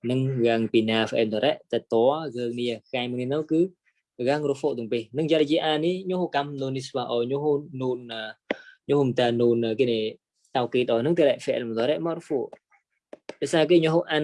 នឹងយ៉ាងពីណា VFN តរៈតតរឿងនេះកែមួយនោះគឺរឿងរហ្វូទាំងពីរនឹងយរយៈអាននេះញូហកម្មនូននេះស្វាអញូហនូនញូហមតានូនគេនេះតោគិតអស់ហ្នឹងតរៈ VFN តរៈមករហ្វូដោយសារគេញូហអាន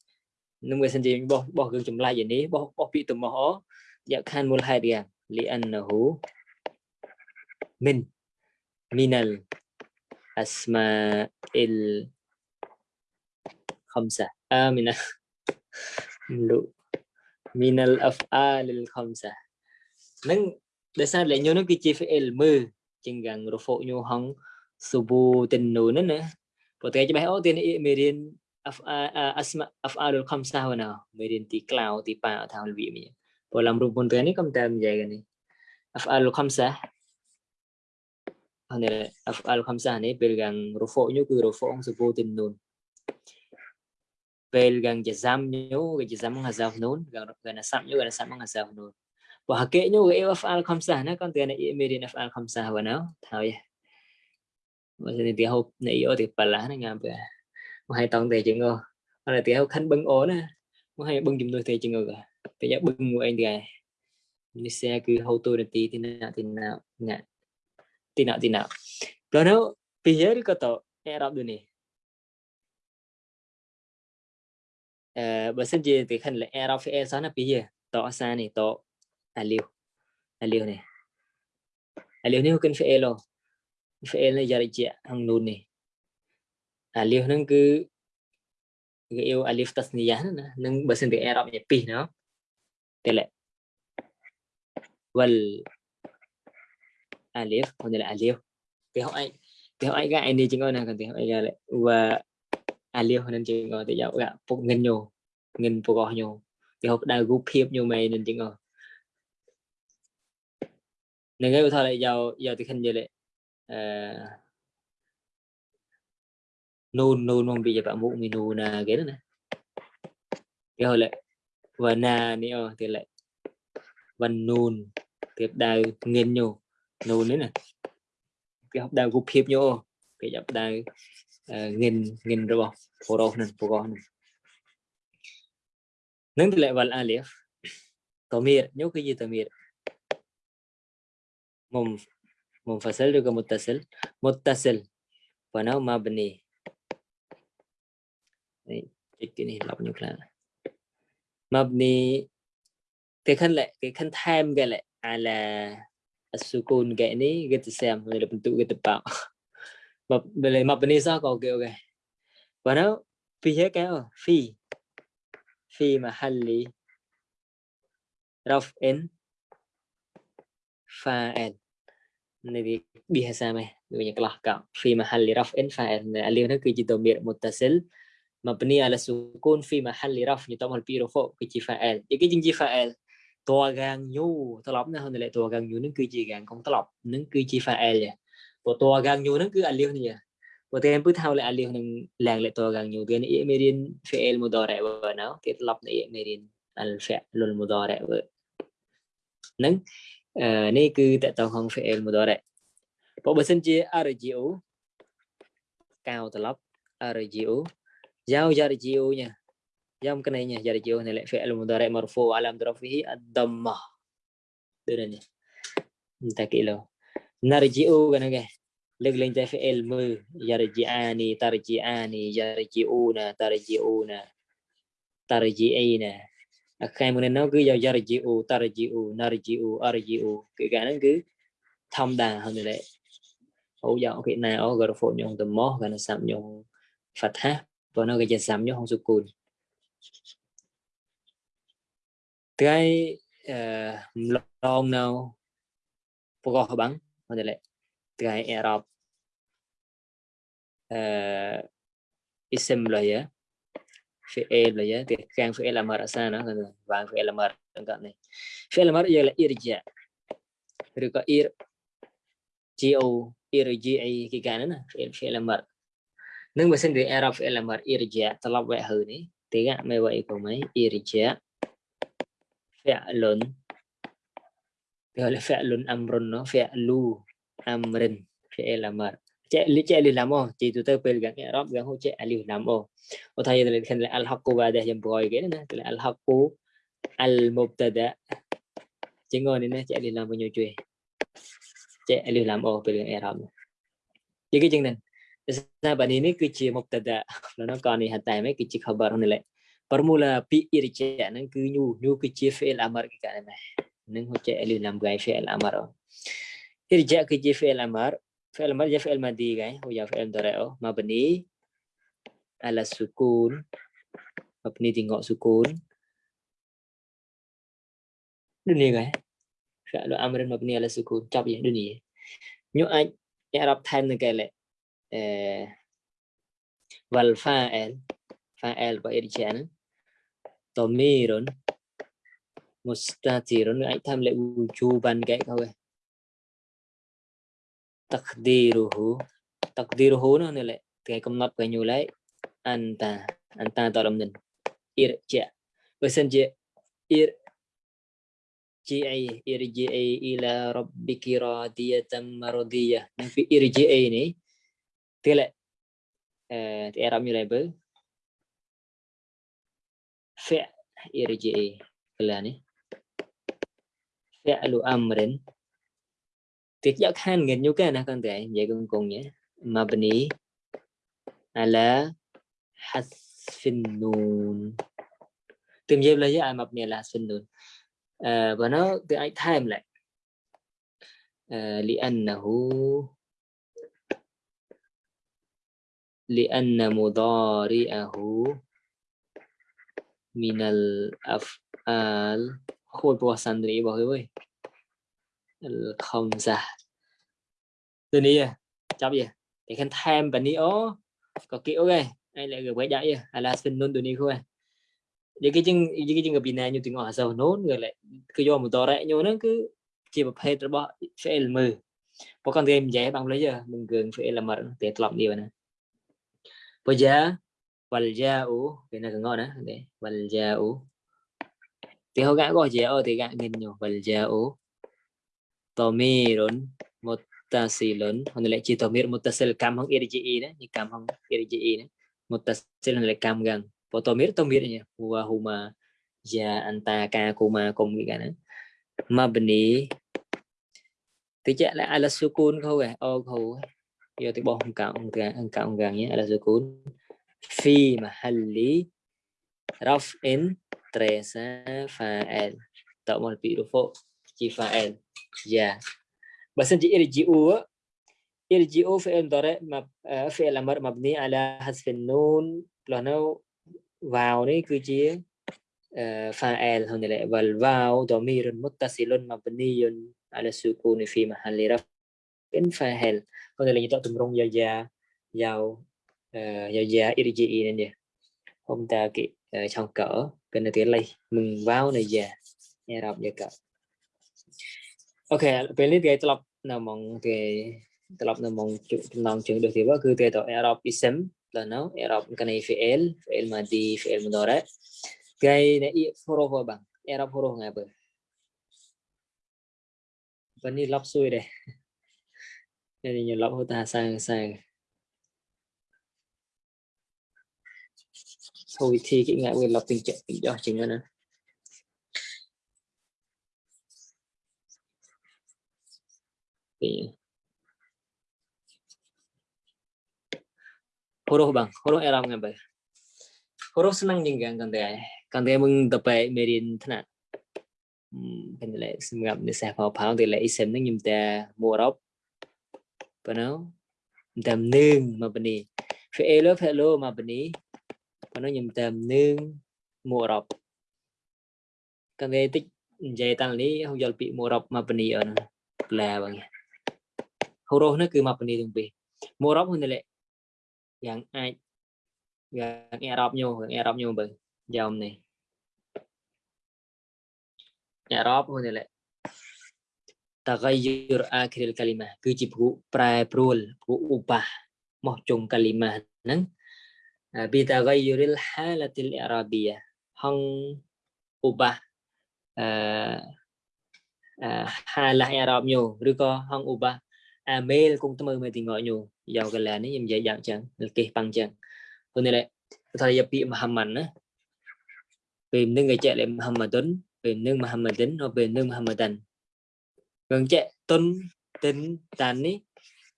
tuy âm bên nào tare sa mấy wa alamatu raf'ihi wa alamatu raf'ihi nyo tên وعلى شوكة جاي بلوغا من إيه وعلام ضرفه ثبوت النون jadi nunggu sendiri boh boh gương jumlah ini boh boh pi tu moho ya kan mulai dia li annahu min minal asma'il khamsa amina lu minal af'alil khamsa nang để sao lại nhớ nó cái chi phải l mơ chừng gần rồi phụ nhau hong subu tình nụ nữa nữa và thế cho bài ô tiên ý mê điên asma afadul khamsa wa nào mê điên tí af'alul khamsah wana merin ti klau ti pa thaul vi mi polam rumpun tu ni kamtam jai gani af'alul khamsah hane af'alul khamsah ni pelgang rufu nyu ku rufu ong subu tin nun pelgang jazam nyu ke jazam hazaf nun gang gana sam nyu gana sam hazaf nun wa hake nyu ke af'al khamsah na kan tu ni merin af'al khamsah wana thau ya Maksudnya dia hope na iyo di palah na ngapa ngam hai tông thì chừng ngô. Là tiểu khánh bưng ổn á mà hai bưng chúng tôi thì chừng ngô thì giá bưng của anh thì như xe cứ hậu tôi là tí thì nào thì nào nè thì nào thì nào rồi nó bây giờ có tổ e đọc được nè. Bởi sân gì thì khánh là Arab phải e sáng là bây giờ tổ xa này tổ à liều à liều này à alif này cần e lo phải fi'il này jari ja hàng nun này alif nang cứ cái yêu alif tasniyah nè nang bahasa tiếng Arab nya pi nó. Tele wal vâng. alif còn là alif. Thì họ anh thì họ anh cái anh đi chính ngôi nào, còn thì họ anh ra lại, và alif nên chính ngôi thì giáo gạ phục ngân nhô ngân phục gò nhô. Thì họ đã group hiệp nhô mày nên chính ngôi. Nengay uthala giàu giàu thì khinh lệ nôn nôn mong nun nun membicara Pak Mukmin nuna gitu nah cái hồi lại và na ni thì lại văn nun tiếp đào nghiên nhô nun đấy nè. Cái học đào gục hiệp nhô, cái học đào ờ, nghiên nghiên rồi bỏ phổ đồ nè phổ con nâng thì lại vào alif tao miệt nhớ cái gì tao miệt mồm mồm phải sel được cái một tasel một tasel và nó mà bên này ini lọc nhục là mabni cái khăn lệ, cái khăn tham cái lệ à là sukun cái này cái tự xem, người là bentuk cái tự bảo. Mab mập mabni sao có kiểu cái và nó, phi hết cái phi. Phi mà halli rough in fa'il này biasa mày? Người nhà clar cả phi mà mahalli raf'in fa'il alif nó cứ chỉ مبنية على السكون في محل رفع يضمها البيرو فوق كي فاعل يكي جنجي فاعل តរកាងយូត្រឡប់ណាហ្នឹងលេខតរកាងយូហ្នឹងគឺជាកាងកុំត្រឡប់ហ្នឹងគឺជា file យ៉ាព្រោះតរកាងយូហ្នឹងគឺអាលីសនេះព្រោះតែពឹថាលេខអាលីសហ្នឹងឡើងលេខតរកាងយូគេនេះមេរៀន file mudare បើណៅគេត្រឡប់នេះមេរៀន al fi'l al mudare បើហ្នឹងនេះគឺតកតងក្នុង file mudare ព្រោះបើសិនជា arjiu កៅត្រឡប់ arjiu giao yarji'u nha giao cái này nha yarji'u này lại fi'il mudari marfu alam rafihi ad-damma đây này ta kỹ lo narji'u cái này lực lên tới fi'il mư yarji'ani tarji'ani yarji'una tarji'una tarji'ina khai mình nó cứ giao yarji'u tarji'u narji'u arji'u cái cái nó cứ thông đà hơn đấy hỗ trợ cái này ở gọi là phụ nhung từ mó cái nó sắm nhung phát hát và nó cái sắm nhớ không sukun cái ờ, long nào? Pogo bắn mà ada lek cái Arab ism lah ya fi'il lah ya kan fi'il amar sana kan vàng là amar kan này. Fi'il giờ là irja rồi có ir go irji'i cái cái này nữa fi'il fi'il amar mà xin thì Arab fi'il amar irja talab vậy hừ ní thì gạ mày vậy của mấy irja fi'lun gọi là fi'lun amrun nó fi'lu amrin fi'il amar chạy lý chạy lý làm ô, chỉ tụi tôi pel gắn Arab gắn hỗ chạy li làm ô. Ô thay là khen là al haqqu ba đây jam boy cái này là al haqqu al mubtada chỉ ngồi này chạy lý làm bao nhiêu chuyện chạy alif lam o về i'rab jadi cái chân này Misalnya ini kerja mubtada. Lalu kau ni hantai mai kerja khabar ni leh. Permula pi irja nang ke nyu nyu kerja fi'il amar ke kat mai. Nang hoca alif lam gai fi'il amar. Irja kerja fi'il amar. Fi'il amar ja fi'il madi gai. Oh ya fi'il mudhari' mabni ala sukun. Mabni tengok sukun. Dunia gai. Fi'il amrin mabni ala sukun. Cap ya dunia. Nyu aj អ្នករាប់ថែមនឹងកែលេ អឺ valfael fael របស់ edg ហ្នឹង tomirun mustatirun នឹងអាចធ្វើលេខ wujuban គេហៅឯង takdiruhu takdiruhu នោះនេះគេកំណត់គេញូឡៃអន្តាអន្តាតរំនិនអ៊ីរជាបើសិនជាអ៊ីរជាអីអ៊ីរជាអី ila rabbiki radiyatan mardiyah នឹងពីអ៊ីរជាអីនេះ tele ti eram yule be fi irji kelani fi'lu amrin tiết giác han nghiệt nhu cái nào con tệ vậy con cùng nhé. Mabni ala hasfin nun tìm dịp là với ai mabni là hasfin nun ờ, và nó từ ai thay em lại. Ờ, Li annahu لأن مضارعه من الأفعال khôi bùa sẵn đi bảo ơi không xa từ đi chấp gì thì khen thêm bạn đi ó có kiểu ok anh lại gửi quay đại hay là xin luôn từ đi không jadi cái chân cái chân gặp này như tiếng ở sau nốt người lại cứ do một tờ rẽ nhau nó cứ chỉ một hết rồi phải là mờ có con game dễ bằng lấy giờ mình gần phải là mở để lọc điều này Poja walja'u. Cái này cần gọi đó để walja'u thì họ gã gọi ja'u thì gã nghìn nhiều walja'u. Tamirun muttasilun. Hôm nay chỉ tamir muttasil cam không irji đó như cam không irji đó muttasil là cam gần và tamir tamir nha wa huma ja anta ka kuma cùng cái kan, này eh. mabni. Thì chắc là ala sukun eh? oh phải eh. ô ya di bawah engkau engkau enggangnya ada sukun. Fi mahalli raf'in tresa fa'il. Tak mau lebih rufuk fa'il. Ya. Bahasa irji'u irji'u fi'il mudhari eh, fi'il amr mabni ala hasfin nun. Lohno vào ni kuji eh, fa'il. Hunile wal vào dhamirun muttasilun mabniyun على السكون في محل رفع biến fa'al có thể là những tổ tùm rong giao gia giao irji nên nè. Hôm ta kỹ trong ờ, cỡ. Cần là tiếng lây mừng vào này già. Nghe đọc như cỡ. Ok bên lý cái tập nào mong cái tập nào mong nong trường được thì bao cứ cái tổ Arab ism là nó. Arab cái này fi'il fi'il mà đó đấy cái này huruf apa bang Arab ngay bờ vẫn đi lắp xuôi đây nên nhiều lắp hô ta sang sang thôi thì kỹ ngại quyền lọc tình trạng, tình do chính nữa thì huruf bang huruf Arab nggak bang huruf senang juga kan teh kan teh mừng tập bài merin thế nào? Kan lệ gặp để xe phao pháo thì lệ xem nó nhầm ta mua rốc Bueno, tam nương mà bên đi. Phải elo phải elo mà bên đi. Bueno, nhầm tam nương mùa rập. Cái về tích dây tăng lý không dọl bị mùa rập mà bên đi ở nó. Là bằng nhỉ. Hô rô nó cứ mà bên đi từng bị. Mùa rập hơn lệ. Yang ai. Yang nghe rập nhau, nghe rập nhau bằng. Dòng này. Nghe rập hơn lệ. តកៃយរអាគ្រិលកាលីម៉ាគឺជាព្រោះប្រែប្រួលព្រោះឧបាមកចុងកាលីម៉ាហ្នឹងបិតកៃយរិលហាឡាទីលអរ៉ាប៊ីយ៉ាហងឧបាអឺហាឡាអរ៉ាបញូឬក៏ហងឧបាអាមេលគង់ធ្វើមើលទីងក់ញូយកកលាននេះខ្ញុំនិយាយយ៉ាងចឹងគេប៉ាំងចឹងព្រោះនេះថាយាពីមហាម៉ាន់ណាពេលនឹងគេចែកលេមហាម៉ាឌុនពេលនឹងមហាម៉ាឌិនពេលនឹងមហាម៉ាដាន់ gần chạy tuân tính tàn ní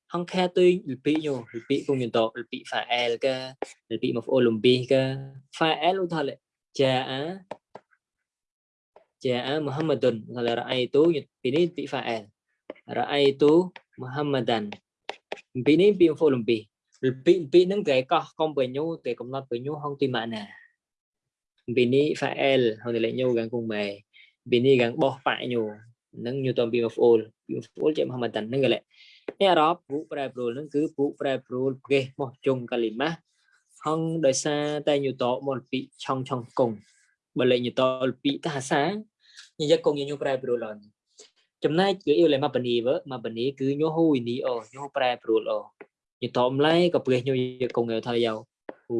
không khe tuy bị nhô bị cùng nhìn tộc bị phải el cơ bị một olympic cơ phải el luôn thôi lệ chà á chà á muhammadun là ra ai tú bị ní bị phải el ra ai tú muhammadan bị ní bị một olympic bị bị nâng cái có không bởi nhô cái cũng nói bởi nhô không tuy mà nè bị ní phải el hồi lệ nhô gần cùng mày bị ní gần bỏ phải nhô និង Newton beam of all beam of all ជាមហមតាននឹងកលនេះអារ៉ាប់ពួកប្រែប្រួលនឹងគឺពួកប្រែប្រួលគេមកជុងកាលីម៉ាស់ហងដោយសារតែ Newton មកពីឆងឆងកុងបើលេខ Newton ពីតាសាញយកកុងញញុំប្រែប្រួលអនចំណែកគឺ Euler Mapani វើ Mapani គឺញោហ៊ូនីអូញោប្រែប្រួលអូញតមឡៃក៏ព្រះញោយកកុងយកថាយោហួ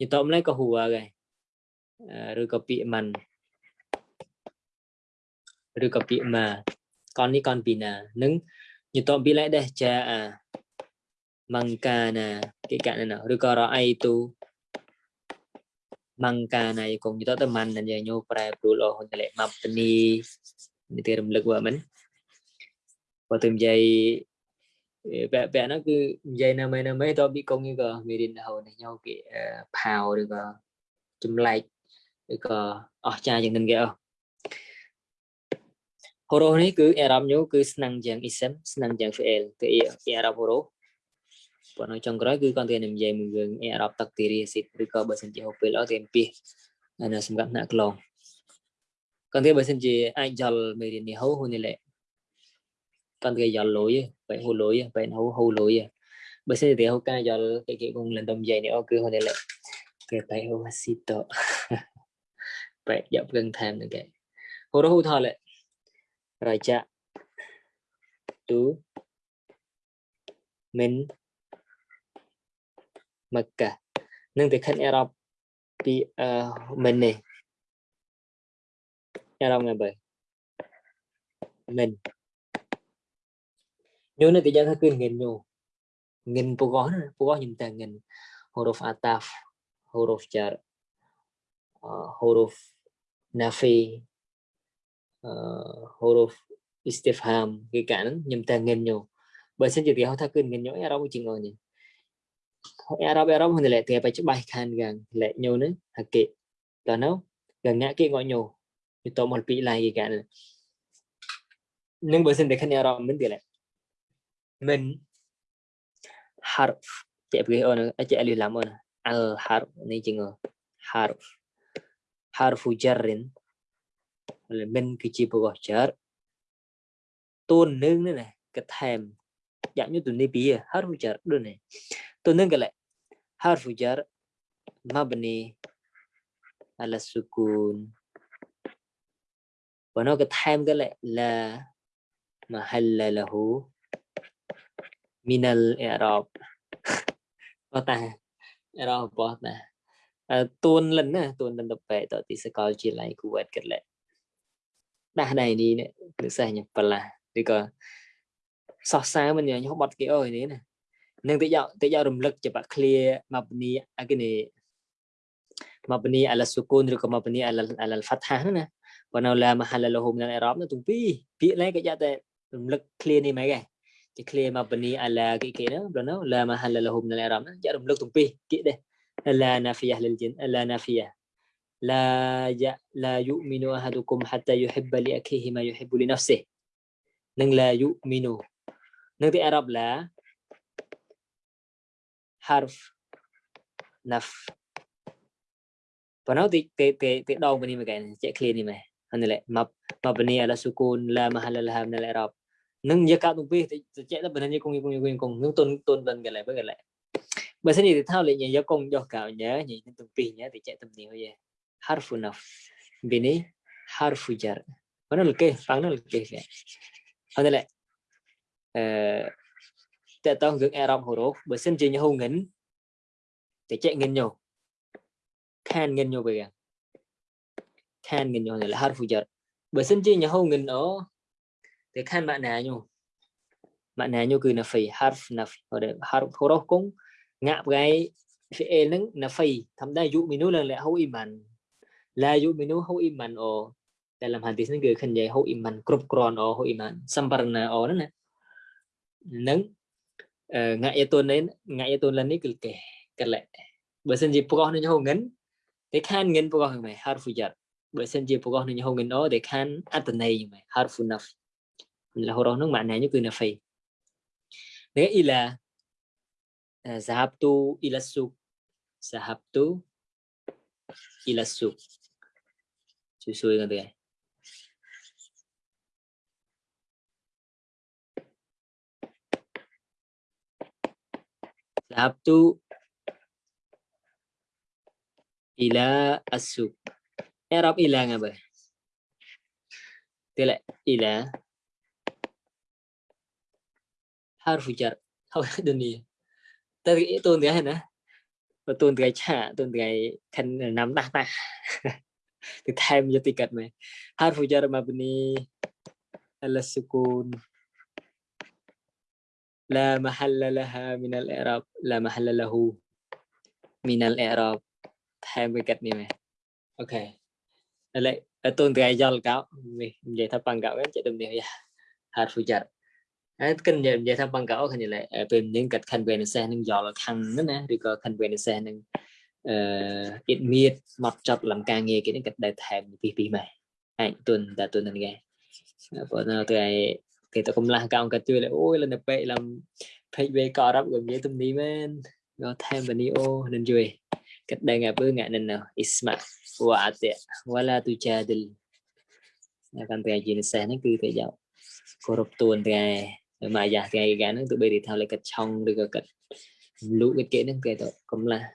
ញតមឡៃក៏ហួគេឬក៏ពាក្យមិន ឬក៏ពាក្យម៉ាកននេះកនពីណានឹងញតប៊ីឡៃដេះចាអាមង្កាណាគេកណាឬក៏រអៃទូមង្កាណាយកងញតតមិនណាញោប្រែព្រួលអស់ហ្នឹងលេម៉ាប់តនីនេះគេរំលឹកវ៉មិនបើទៅនិយាយបែបបែបហ្នឹងគឺនិយាយណាមិញណាមិញតប៊ីកងនេះក៏មានរៀនហូតនេះញោគេផៅឬក៏ចម្លែកឬក៏អស្ចារ្យយ៉ាងនឹងគេអស់ ហូរ៉ូនេះគឺអារម្មណ៍ញូគឺស្នឹងយ៉ាងអ៊ីសិមស្នឹងយ៉ាងហ្វេលគឺអារម្មណ៍ហូរ៉ូប៉ុន្តែចុងក្រោយគឺគាត់ទៅនិយាយមួយយើងអារ៉ាប់ទឹកទីរីស៊ីតឬក៏បើសិនជាហូពេលអត់ទេពីអានសម្រាប់អ្នកក្លងគាត់ទៅបើសិនជាអាចយល់មេរៀននេះហូហូនេះលេគាត់ទៅយល់លុយបែហូលុយបែហូហូលុយបើសិនជាទៅហូការយល់គេគេគងលំនិយាយនេះអូគឺហូនេះលេគេបែហូស៊ីតបែយកព្រឹងថែមនឹងគេហូរ៉ូហូថលេ raja tu min Mekah. Neng dekat Arab pi eh, min ni. Arab ngapa? Min. Nyu nanti jangan kau ingin nyu. Ingin pukoh, pukoh nyim tangan huruf ataf, huruf jar, eh, huruf nafi, Ờ, họ thắc kinh ngân nhỏ Arab chỉ ngồi nhỉ? Arab Arab hơn lại thì phải chụp bài khan gần lại nhiều nữa hạt kệ đó nó, gần ngã cái ngõ nhiều thì tôi một vị lại cái cản nhưng bởi sinh để khăn Arab mình thì lại mình, harf, chạy cái ơn chạy đi làm ơn. Al harf này chỉ ngờ harf. Harfu jarrin. មិនគឺជាប្រកបចារតួនឹងនេះណាកថែមយ៉ាងយុទ្ធនីពី harfu jar ដូចនេះតួនឹងកលែ harfu jar mabni ala sukun បើនៅកថែមកលែ la mahalla lahu minal i'rab បោះតាអរោបោះតាតួនលិនណាតួនលិនទៅបែកតទីសកលជាឡៃគួតកលែ ដាស់ដែរនេះនិស្សខ្ញុំប្រឡាស់ឬក៏សោះសាមិនខ្ញុំបត់គេអើយនេះណានឹងតិចយកតិចយករំលឹកច្បាក់ឃ្លាមកពនីអគិនីមកពនីអលសុគូនឬក៏មកពនីអលអលហ្វាត់ហាណាបើនៅឡាមហាលលហូមនៅអេរ៉ុបនោះទាំងពីរពាក្យឡែកគេយកតែរំលឹកឃ្លានេះហ្មងគេជាឃ្លាមកពនីអលាគេគេណាបើនៅឡាមហាលលហូមនៅអេរ៉ុបណាយករំលឹកទាំងពីរគេដែរអលាណាហ្វីយ៉ាលលជីនអលាណាហ្វីយ៉ា la ya la yu'minu ahadukum hatta yuhibba li akhihi ma yuhibbu li nafsihi nâng là yu'minu nâng tiếng Arab là harf naf và nó thì thì thì thì đau bên này mà cái chạy clear này mà anh lại map map bên này là sukun là mahal là ham là Arab nâng giá cao tung pi thì chạy là bên này cùng cùng cùng cùng nâng tôn tôn bên cái lại với cái lại bởi thế thì thao lại nhà giáo công do cào nhớ nhìn tung pi nhớ thì chạy tầm nhiều vậy harfu naf bini harfu jar mana leke phang nó ya vậy hơn đây lại tại tao hướng Arab hồ đô bởi xin chỉ nhau hùng ngấn để chạy ngân nhau khan ngân nhau về khan ngân nhau này là harfu jar bởi xin chỉ nhau hôn ngấn ở để khan bạn nào nhau bạn nào nhau cứ là phải harf naf ở đây harf hồ đô cũng gai cái fi'il nâng na fay thầm đa dụ minu lần lệ hậu iman la yu'minu hu iman o. Dalam hadis ni ke kan jai hu iman, krup kron o hu iman. Samparna o na nang eh, ngak ye ton nen ngak ye ton lan ni ke ke kale ba sen ji proh ni ho ngen te khan ngen proh mai, harfu jar ba sen ji proh ni ho ngen o te khan atanai mai, harfu naf. Là hồi đó nó mạng này như cười là phải nếu ý là zahabtu ila suk. Zahabtu ila suk. susu gitu ya. Sabtu. Ila asuk. Eh, Arab ila ngapa tidak ila. Harf jar. Hầu dunia Tadi itu untuk cái này untuk và tôn cái chả tôn cái khăn គឺថែមយកទីកាត់មែន harfu jar mabni ala sukun la mahalla laha min al i'rab la mahalla lahu min al i'rab ថែមវាកាត់នេះមែនអូខេឥឡូវតូនត្រៃយល់កោនេះនិយាយថាបង្កោគេចិត្តដំនេះយ៉ា harfu jar អត់គិតនិយាយថាបង្កោគ្នាឡើយពេលនឹងកាត់ conversation នឹងយល់ខាងហ្នឹងណាឬក៏ conversation នឹង អឺអ៊ីតមៀតមកចប់លំការងារគេនេះកាត់ដែរថែមពីពីម៉ែហើយទុនតាទុនហ្នឹងគេព្រោះនៅទៅឯគេទៅកំឡះកោកាត់ជួយអូយលនៅពេកលំភេកវេក៏រាប់ក៏និយាយទំនីមែនក៏ថែមបនីអូនឹងជួយកាត់ដែរងាពើងានឹងអ៊ីស្មាវ៉ាតេវ៉ាឡាទូចាឌិលកាន់តែជានិសេសហ្នឹងគឺតែយកគោរពទួនតែ mà giả cái gã nó tụi bay đi theo lại cách trong được cách lũ cái kế nó cái đó cũng là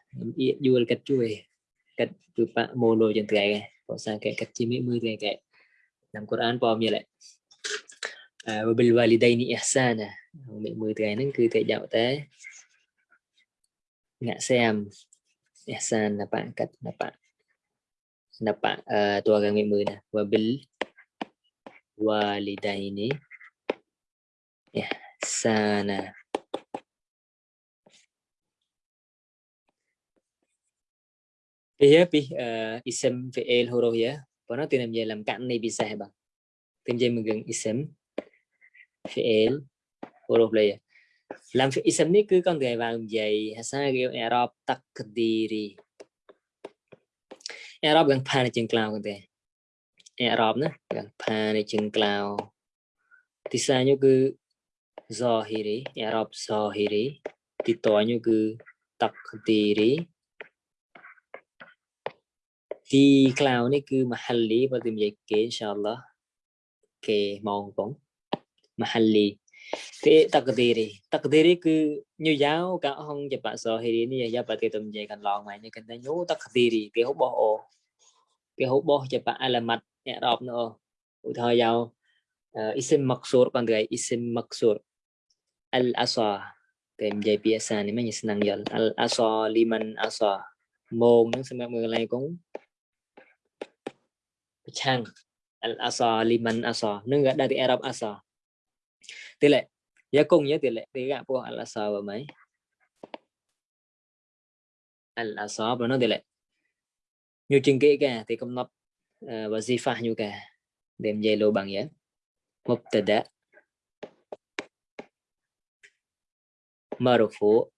vui cách chui cách từ bạn mô lô chân cái có sang cái cách chim mươi cái cái làm Quran bom như lại à và bil walidaini ihsana mẹ mươi cái nó cứ thể dạo tế. Ngã xem ihsan là bạn cách là bạn. Là bạn à, uh, tua gần mẹ mươi nè. Và bil walidaini ihsana Iya pi uh, ism fi'il huruf ya. Và nó tìm làm gì làm cạnh này bisa bằng. Tìm gì mình Isem, ism fi'il huruf là ya. Làm fi ism ní cứ con người vào dày sa kêu i'rab takdiri. I'rab gần pa này chừng cloud con người. I'rab nữa gần pa này chừng cloud. Thì sao như cứ zahiri i'rab zahiri ditoanya cứ takdiri di cloud ni ke mahalli và tìm vậy kế inshallah ke mong cũng mahalli thì takdiri takdiri cứ như giáo cả ông chụp bạn sợ thì đi giáo bạn thì tụm về cần lòn mày như cần thấy nhú takdiri cái hút bò cái hút bò chụp bạn mặt, nhẹ đọc nữa thời giàu ờ, isim maksur còn cái isim maksur al asa cái menjadi biasa ni sinh năng je al asa liman asa môn sinh sẽ người này cũng chang al asa liman asa nó gak dari Arab asa. Tỷ lệ, giá cùng với tỷ lệ, tỷ của al asa ba mấy? Al asa và nó tỷ lệ. Nhiều chừng kỹ cả thì công nắp ờ, và di pha như cả đem dây lô bằng nhé mubtada. Marfu.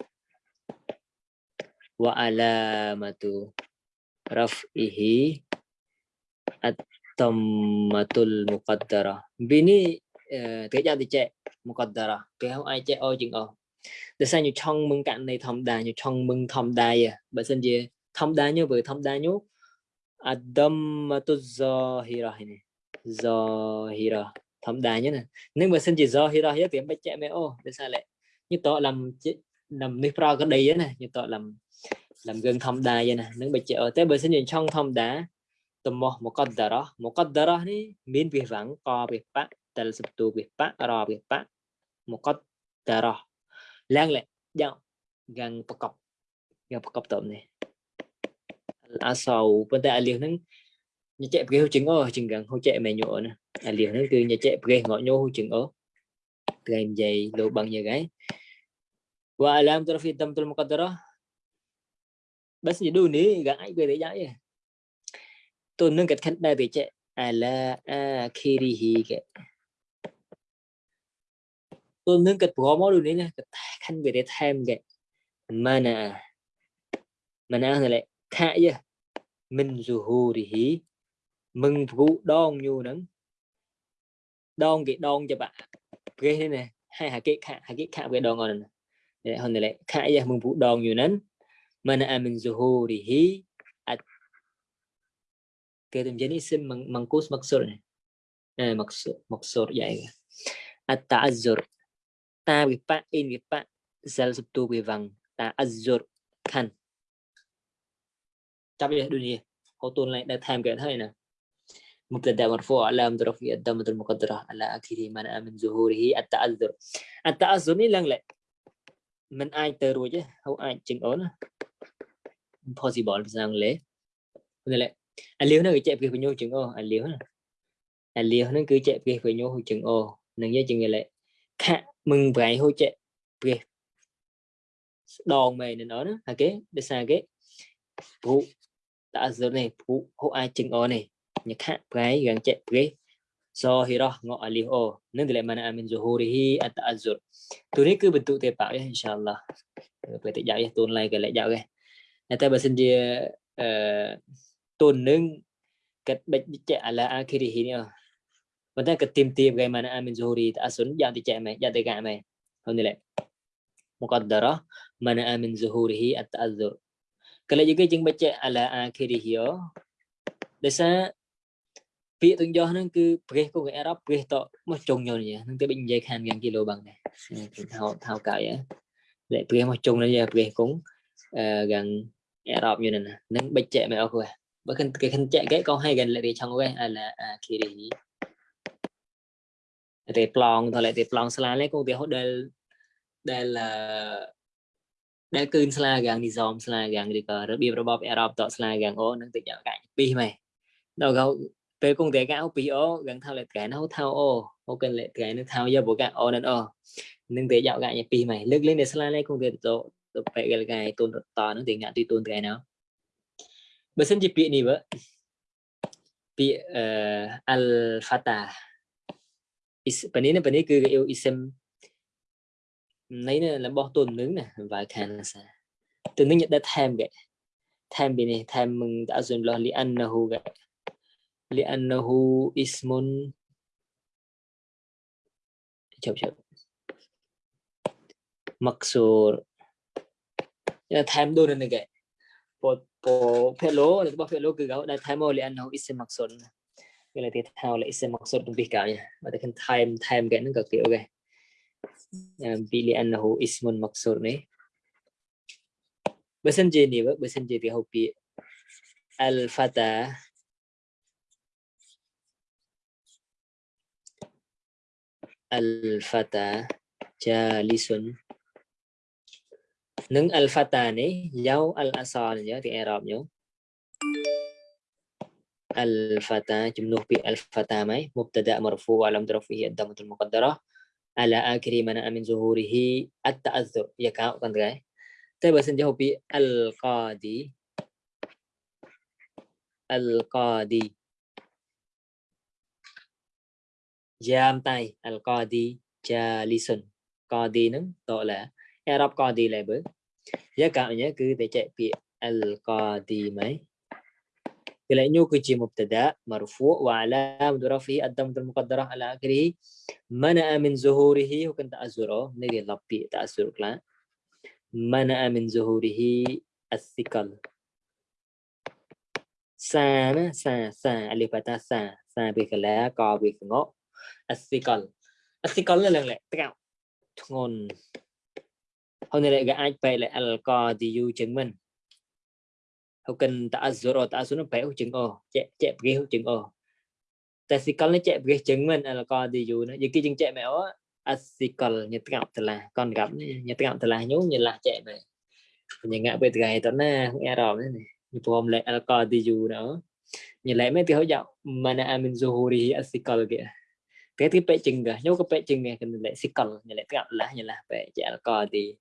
Wa alamatu raf'ihi at-tammatul muqaddara. Bini thế giao thì chạy muqaddara. Cái không ai chạy ôi chừng ồ để sao như trong mừng cạnh này thầm đà như trong mừng thầm đà à? Bởi xin gì? Thầm đà như bởi thầm đà nhú adamatu zahira này zahira. Thầm đà nhé nè nếu mà xin chỉ zahira hết thì em phải chạy mẹ ô. Để sao lại? Như tội làm làm nước pro cái đây này. Như tội làm làm gần thông đa vậy nè nếu bị ô. tới bởi sinh gì trong thông đá tầm một một con đó. Một con đó ní miễn việc vắng co việc bác tờ pa tù biết bác rò việc bác một con đó. Lang lệ dạo gần bọc cọc gần bọc cọc tụm này. À sầu, bên tay liền nó nhà chạy cái chừng ở chừng gần hỗ trợ mẹ nhựa nè. À liền nó từ nhà chạy cái ngõ nhô chừng ở kèm dày đồ bằng nhà gái. Wa alam tarfi tamtul đó. Bác sĩ đu ní ai về để giải tôi nâng cái khánh đại thì chạy ala akhirihi cái tôi nâng cái bỏ món nè này khánh về để thêm cái mana mana này lại khá chứ mình zuhurihi mừng vụ đong nhu nắng đong cái đong cho bạn ghê thế này hai hạ cái khả hạ cái khả cái đong ngon này hôm nay lại khả giờ mừng vụ đòn nhu nắng mana amin zuhurihi at cái jenis isim mangkus maksud này eh, maksud maksud vậy at ta'azzur ta với pa in với pa zal subtu với vàng ta'azzur khan chấp nhận dunia cô tuần lại đã tham cái thế này مبتدا مرفوع علامة رفعه الضمة المقدرة على آخره منع من ظهوره التعذر التعذر ni lần lệ mình ai từ rồi chứ không ai chừng ổn possible sang lễ nên lệ anh liêu nó cứ chạy về nhau chừng ô anh liêu anh liêu nó cứ chạy về với nhau chừng ô nên nhớ chừng lại khá mừng vậy hỗ trợ về đòn mày nên nó nữa kế? Để xa kế? Phụ đã giờ này phụ hộ ai chừng ô này? Nhạc khá cái gần chạy cái so hira ngọ alif o. Nên thì lại mana amin zuhurihi at azur tu ni cứ bentuk te bảo ya insyaallah về tự dạo ya tuần lại cái lại dạo cái này ta bahasa dia tôn nâng cái bệnh chạy là akhirihi ni vấn đề cái tìm tìm cái mà nó amin zuhuri ta azur dạng thì chạy mày dạng thì gạ mày. Không thì lại muqaddara mana amin zuhurihi at azur kalau juga jeng baca ala akhirihi để sao? Việc tự do nó cứ pre của người Arab pre to mà chung nhau nhỉ nó tới bệnh dây khan gần kilo bằng này thao thao cả vậy để pre mà chung nó giờ pre cũng ờ, gần Arab như này nè. Nó bệnh chạy mày ok bởi cái cái khăn chạy cái con hay gần lại thì trong cái à là à khi đi thì plong thôi lại thì plong sla lấy con thì hốt đây đây là đây cơn sla gần đi dòm sla gần đi cờ rồi bia rồi bóp Arab to sla gần ô nó tự nhận cái pi mày đâu gấu ពេលគង់តែកៅពីអូកងថាលេកែណៅថាអូអូកលេកែណៅថាយកបកអូនអូនឹងតែយកកែពីម៉ៃលើកលេងតែស្លាលេគង់តែទៅទៅពេលកែកែ Besen je pi ni ba. vợ uh, Alpha ta Is bên này bên này cứ yêu isem này nè là bỏ tuần nướng nè và khan sa. Từ nướng nhận đã tham vậy. Tham bên này tham mừng đã dùng lo li ăn nahu vậy. Li ăn nahu Ismon chậm chậm mặc dù tham đôi này vậy po po pelo là po pelo cứ gấu cái này thì thao là isem maksud trong cả nha và cái time time cái nó cực kiểu cái bị li'annahu ismun maksur ni Bahasa ni ba bahasa ni dia hopi al fata al fata jalisun nâng alpha fata ni dấu al asal nhớ thì e Arab nhớ. Al fata jumlah bi al fata mai mubtada marfu wa lam tarfu hi damatul muqaddarah. Ala akhiri mana amin zuhurihi at-ta'azzur. Dạ ya ka kan guys Saya bahasa jauh pi al-qadi. Al-qadi. Jam tay. Al-qadi jalisun. Qadi nâng tội là Arab e qadi យកកម្មញ៉ាគឺតែចែកពាក្យ al qadimai កលែងនោះគឺជា mubtada marfu' wa alam durafi adam al muqaddarah ala akhirih mana'a min zuhurihi គឺតាអ៊ុរនៃលបពាក្យតាអ៊ុរខ្លះ mana'a min zuhurihi as-sikal សាណាសាសាអលីបតាសាសាពីកលែកោពីកងអ as-sikal as-sikal ឡើងឡើងតកធ្ងន់ Honele ga aj pe le al ko di yu chừng mình hậu cần ta zoro ta xuống pe chừng o che che pe chừng o ta si kal ne che pe chừng mình al ko di yu nó cái chừng che mẹ o asikal nhật gặp thật là con gặp nhật gặp thật là nhú như là che mẹ nhưng ngã về ngày tao na nghe rồi này như pom le al ko di yu nữa như lẽ mấy thứ hậu dạo mà na amin zuhuri asikal kìa thế thì pe chừng cả nhú cái pe chừng nghe cần lẽ sikal như lẽ gặp là như là pe che al ko di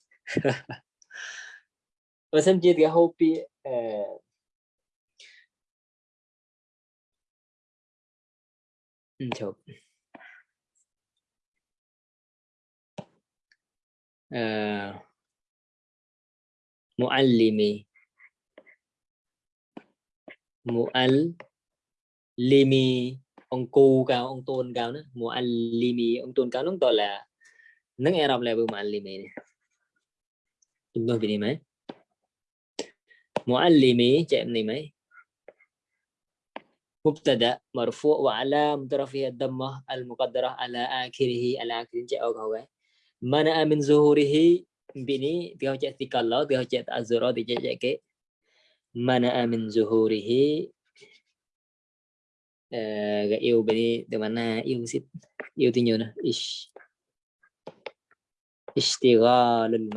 xem chi cái hopi eh, chụp uh, eh, muallimi. Muallimi ông cu cao ông tôn cao nữa. Muallimi ông tôn cao nó gọi là nâng Arab là muallimi này. ينبه بنيمة معلمي جاء بنيمة مبتدا مرفوع وعلام طرفه الضمه المقدره على اخره على اخر جاء هو منع من ظهوره بني dia جاء تكلا dia جاء ازرا dia جاء ke منع من ظهوره eh yêu bini di mana yêu sit yêu tinyo na ish ishtighalul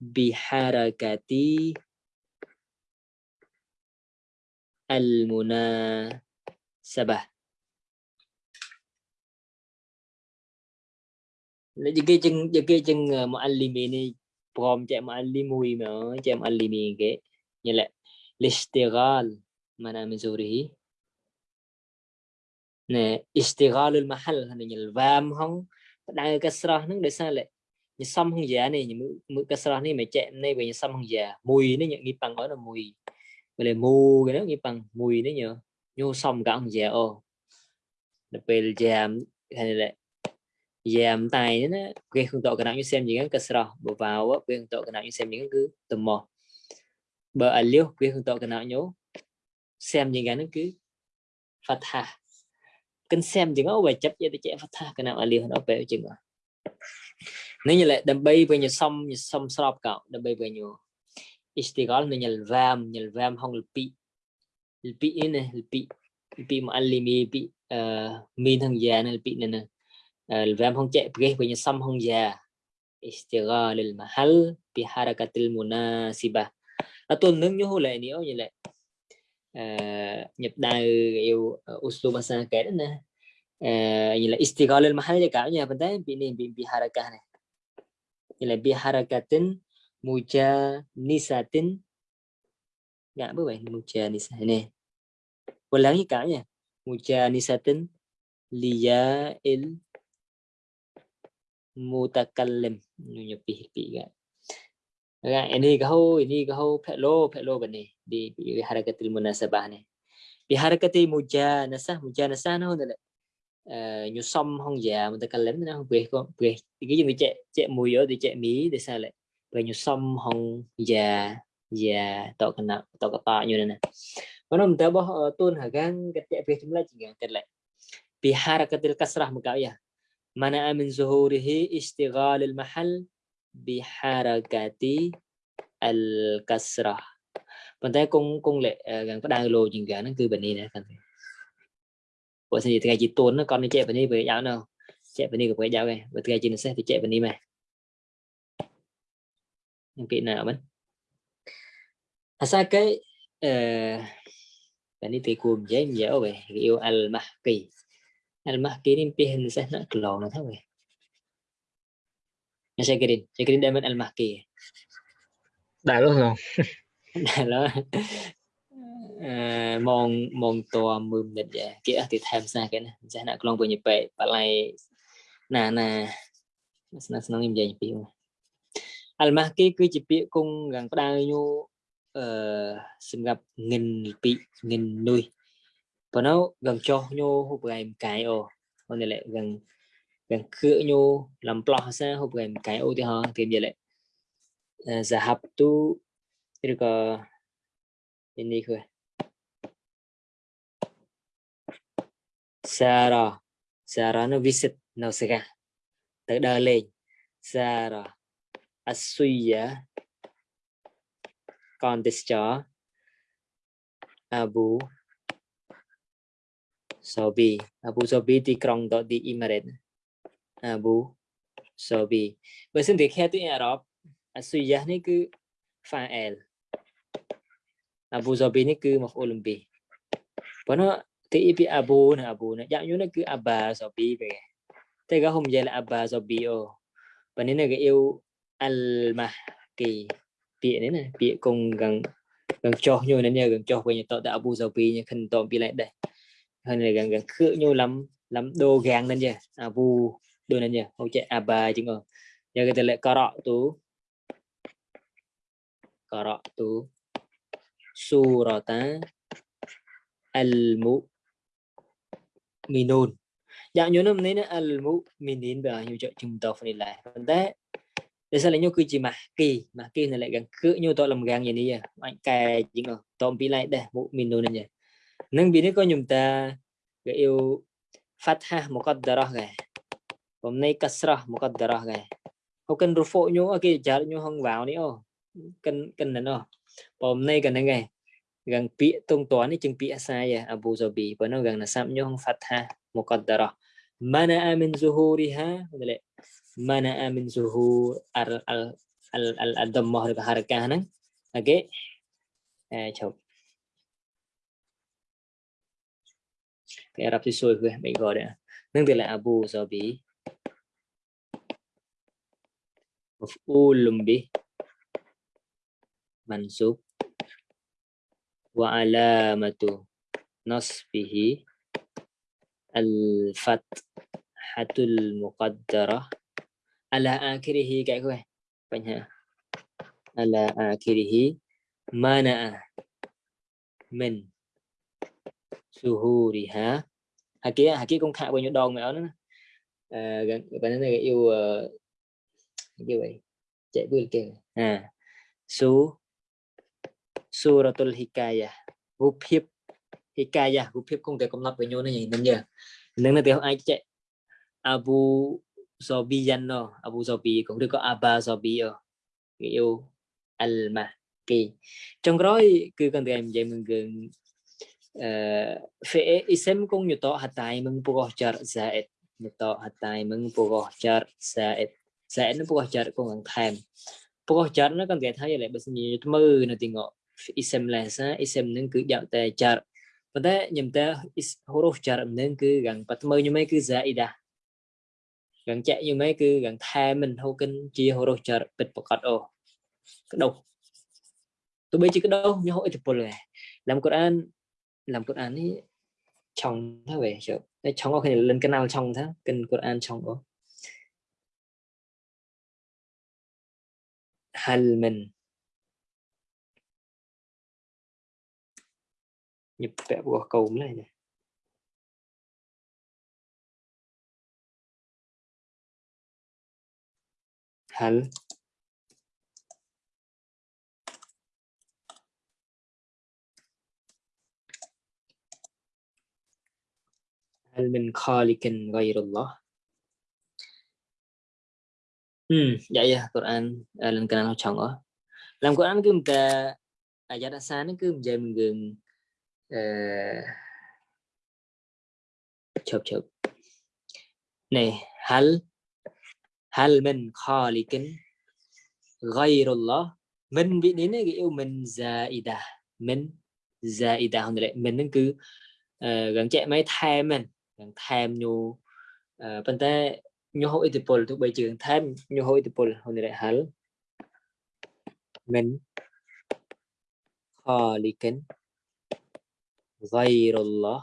biharakati al-munasabah cái chân cái chân ờ, muallimi này, prom chạy muallimui mà ờ, chạy muallimi cái như là listighal mana min zurihi nè istighal al mahal hình như là vam không? Đang cái kasrah nó để sao lại ញសំហង្យានេះញមើកស្រស់នេះមិនចេះនេះវិញសំហង្យាមួយនេះញីប៉ាំងអត់មួយវាលេមូគេញីប៉ាំងមួយនេះញញូសំកងហង្យាអូដល់ពេលយ៉ាមហ្នឹង dèm tài nữa nè cái không tọa cái nặng như xem những cái sờ bộ vào á cái không tọa cái nặng như xem những cứ tầm mò bờ ở liêu cái không tọa cái nặng nhố xem những cái nó cứ phát thà cần xem những cái bài chấp cho để chạy phát thà cái nào ở liêu nó về chừng rồi nếu như lại đâm bay về nhiều xong nhiều xong sọp cạo đâm bay về nhiều istighal nên nhල් vam nhl vam không bị bị này bị bị mà anh bị bị min thằng già này bị này nè الفام هون جاء بغيه بين صم هون جاء استغلال المحل بحركة المناسبة أتون nâng như lại nếu như lại nhập đài yêu usul bahasa cái đó nè như là istighal al mahal ya cả nhà vấn đề bị nên bị bị haraka này Ialah biharakatin mujanisatin. Enggak apa weh muja nisah ini. Ulangi kaknya. liya el mutakallim. Nunyo pihipi kan. Ini kau ini kau pelo pelo bani di, di harakatil munasabah ni. Biharakatil mujanasah mujanasah nah nhu nyusam hong già mình ta kalem na hong kwe ko chạy tiki yung che che mu yo di che mi de sa le kwe già hong ya ya to kana to ka pa này na mana mình ta bo tun hagang ka che kwe jumla jingang tet le bi harakatil kasrah muka ya mana amin zuhurihi istighal al mahal, bi harakati al kasrah mình ta kung kung lệ gần có đang lô jingang nó cứ bên này nè bởi thì ngày chị tuấn con đi chạy vào đi với giáo nào chạy vào đi với giáo này với ngày chị nó sẽ thì chạy vào đi mà. Những cái nào mình à sao cái ờ, bạn đi thì cùng dễ dễ về yêu al mahki al mahki nên hình sẽ nó lộn nó thôi nó sẽ cái đi sẽ cái đi đem al mahki đại luôn rồi. Đại luôn មកមកតមួយមិត្តគេអត់ទីថែមសាគេណាចាស់អ្នកខ្លងវិញពេកបលៃណាណាស្នាស្នងនិយាយពីអលម៉ាស់គេគឺជាពាក្យគង់ខាងផ្ដៅញូអឺសម្រាប់ងិនពីងិននុយប៉ុណ្ណោកងចោះញូហូបកាយកាយអូអូនេះលេកងកងគឺញូលំផ្លោះសាហូបកាយកាយអូទីហោទីនិយាយលេសហបទូឬក៏នេះគឺ Sara Sara nó visit. Nó sẽ ra? Từ đờ lên. Sara Asuya. Con this chó. Abu. Sobi. Abu Sobi thì trong đó đi Imaret, Abu Sobi. Vậy xin được khe tiếng Ả Rập. Asuya này cứ El, Abu Sobi này cứ một Olympic. Bởi nó ti ipi abu nè abu na ya yun ke aba so bi be te ga hom là aba so bi o panina cái yêu Alma mahdi bi ne nè, bi cùng gần gần cho như nên nhờ gần cho về nhà tọt đã abu so bi như khẩn tọt bi lại đây. Hơn là gần gần khứ nhau lắm lắm đồ gang nên nhờ abu đồ nên nhờ hậu chạy aba chứ ngờ giờ cái tên lệ cà rọ tú cà rọ tú surata al mu minun dạng nhớ năm nên al mu đến và nhiều trợ chúng ta phải lại. Vấn đề để sao lại nhau cứ chỉ mà kỳ mà kỳ này lại gần cứ như tôi làm gan gì đi à anh cài chỉ ngờ tôm bị lại đây mu minun này nhỉ nâng bị nó có chúng ta, cái yêu, phát ha một con đờ rồi hôm nay cắt ra một con đờ rồi không cần ruột phổi nhau à, cái chả nhau không vào nữa cần cần nữa hôm nay cần này gần pia tông toán ấy, chừng pia sai à. Abu Dhabi và nó gần là sam nhong fatha muqaddara mana min zuhuriha boleh mana min zuhur al al al al adammah harakah nang okay à chào. Cái rap thì sôi quên mình gọi đấy nâng từ là Abu Dhabi. Maf'ulun bih mansub وعلامة نصبه الفتحة المقدرة ala akhirihi các cô bạn ha ala akhirihi mana min suhuriha haki haki con khạc bao nhiêu đòn mẹ nó à, bạn này yêu như vậy chạy bươn kìa à su សូរតុលហ៊ីកាយារូបភាពហ៊ីកាយារូបភាពគង់តែកំណត់បញ្ញូនេះនឹងយើនឹងទៅអាចចែកអាប៊ូសប៊ីយ៉ាណូអាប៊ូសប៊ីគង់ឬក៏អាបាសប៊ីអូគេយូអលម៉ាគីចុងក្រោយគឺគង់តែនិយាយមួយគឺអឺ fe isem kung yuto hatay mung pugoh jar zaid yuto hatay mung pugoh jar zaid zaid nó pugoh jar kung ang time ព្រោះចាត់នោះគាត់និយាយថាយ៉ាងម៉េចបើសិនជាមើលនៅទីងក isem lesa isem nên cứ dạo tè jar và thế nhầm ta huruf jar nên cứ gần bắt mơ như mấy cứ zaida gần chạy như mấy cứ gần thay mình, hô kinh chia hô rô chờ bịch bọc cọt cái đâu tôi biết chứ cái đâu nhưng hội tập rồi làm Quran làm Quran ấy, chồng thế về chứ chồng có khi lên cái nào chồng thế kênh Quran chồng có hal mình. nhập vẽ của cầu này này هل هل من خالق غير الله ừ vậy à Quran à, lần cái nào chồng ở làm Quran cứ ta ayat asal nó cứ menjadi mengeng chụp chụp. Này, hal hal min khaliqin ghayrullah? Mình bị đến cái yêu mình zaida. Mình zaida không được mình nó cứ ờ, gần chạy mấy tham mình gần tham nhu ờ, bên ta nhu hội thì pol thuộc bây trường tham nhu hội thì pol không được hal. Mình غير الله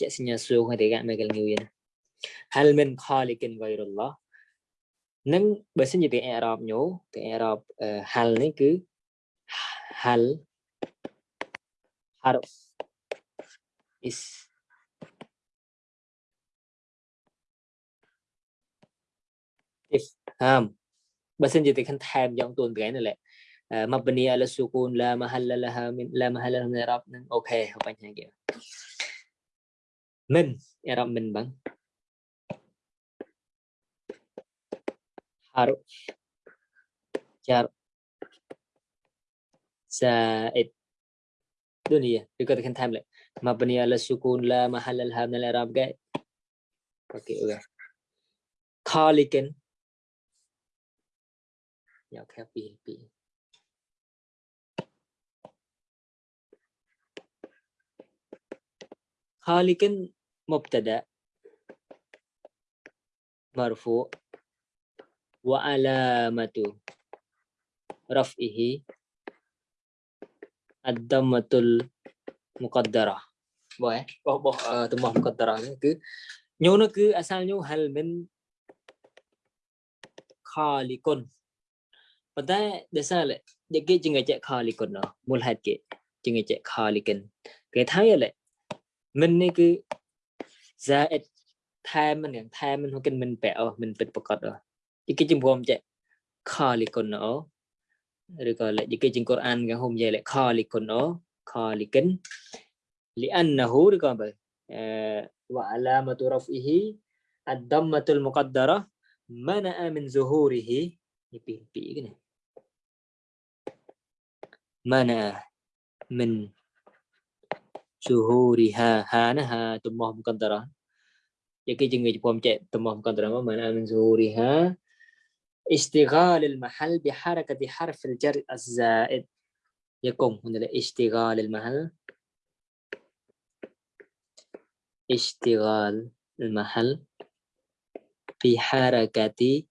ជាសញ្ញាសួរហ្នឹងតែកាមកលងឿន هل من خالق غير الله នឹងបើសិនជាទាំងអេរ៉បញោទាំងអេរ៉ប hal នេះគឺ hal harf is អឹមបើសិនជាទីខាងថែមយ៉ាងទួនប្រែនៅលេខ mabni ala sukun la mahalla laha min la mahalla laha min i'rab ok học anh hai kiểu. Mình i'rab mình bang. haruf jar zaid dunia dikatakan time like mabni ala sukun la mahalla laha min i'rab cái. Ok ok khalikin nhau theo PHP pilih خالق مبتدا مرفوع وعلامة رفعه الضمة المقدرة boleh boh boh uh, tumbuh muqaddara ni cứ nyu nó cứ asal nyu hal min khaliqun pada desa le de ke jinga che khaliqun no mul hat ke jinga che khaliqun cái thái le mình này cứ ra ít mình gần mình mình cần mình bèo, mình bịt bọc cọt rồi. Cái cái chim hôm chạy khó lì con nó rồi gọi là cái chim cột ăn cái hôm về lại khó lì con nó khó lì kính lì ăn là hú rồi còn bởi وعلامة رفعه الضمة المقدرة منع من ظهوره يبي يبي منع من ظهورها هانها تمه مقدرة يكي جنجي بوم جاء تمه مقدرة ما معنى من ظهورها اشتغال المحل بحركة حرف الجر الزائد يقوم هنا اشتغال المحل اشتغال المحل في حركة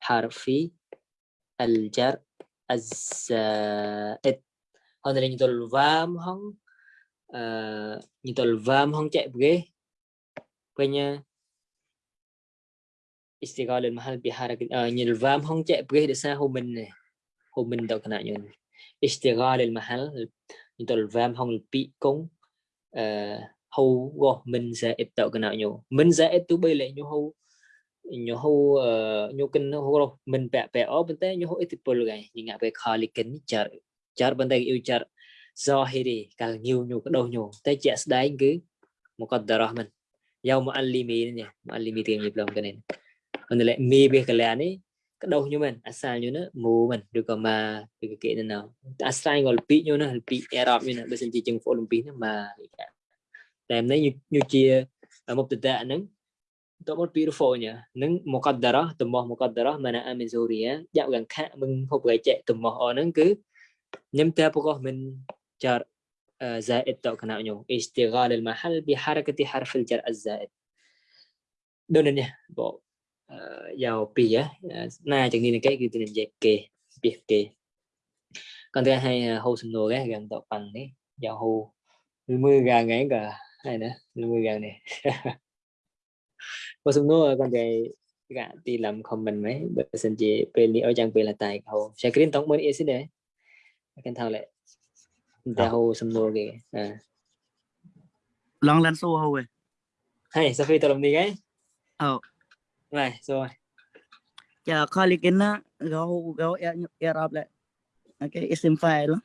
حرف الجر الزائد هنا نجد vam không Ờ, uh, như tôi vam không chạy ghế. Punya istiqal mahal bihara uh, ờ, như vam không chạy ghế để xa hôm mình này hôm mình đâu kena nyon istiqal mahal như tôi vam không bị công ờ, hầu go mình sẽ ít tạo kena nyo mình sẽ ít tu bây lại nyo hầu nyo hầu nyo kinh hô hầu mình bẹ bẹ ở bên tay nyo hô ít tipol gai như ngạ về khali kinh chả chả bên tay yêu chả char zahiri càng nhiều nhiều cái đầu nhiều tới chạy đánh cứ một con darah mình giàu mà alimi nha mà alimi tiền nhịp lòng cái này còn lại mi biết cái này cái đầu như mình asal như nó mù mình được còn mà được cái kiện nào asal gọi bị như nó bị Arab như nó bây giờ chỉ chừng phổ Olympic mà làm đấy như như chia ở một tệ tạ nắng tôi một beautiful nhỉ nắng một con darah tụm một con darah mà là Amazonia dạo gần khác mình không phải chạy tụm một ở nắng cứ nhắm theo của mình جار زائد تau kena جر زائد al mahal bi harakati harf al jar az zaid donanya bộ giàu pi á na chẳng như cái cái tên dạy kê biết kê còn thứ hai hô sinh đồ cái gần tộc bằng đấy giàu hô mươi gần ngay cả hay nữa mươi gần này hô sinh đồ còn cái gạ đi làm comment mấy bởi sinh chị về lý ở trang về là tài hô sẽ cái tổng mới ý xin đấy cái thao lại តែហូសំណួរគេអឺ long lens so ហូហេហេសាហ្វីតរំនេះហេអូណែ so ចាខលីកិនណារហូរហូអ៊ែរ៉ាប់ឡែអូខេ ism file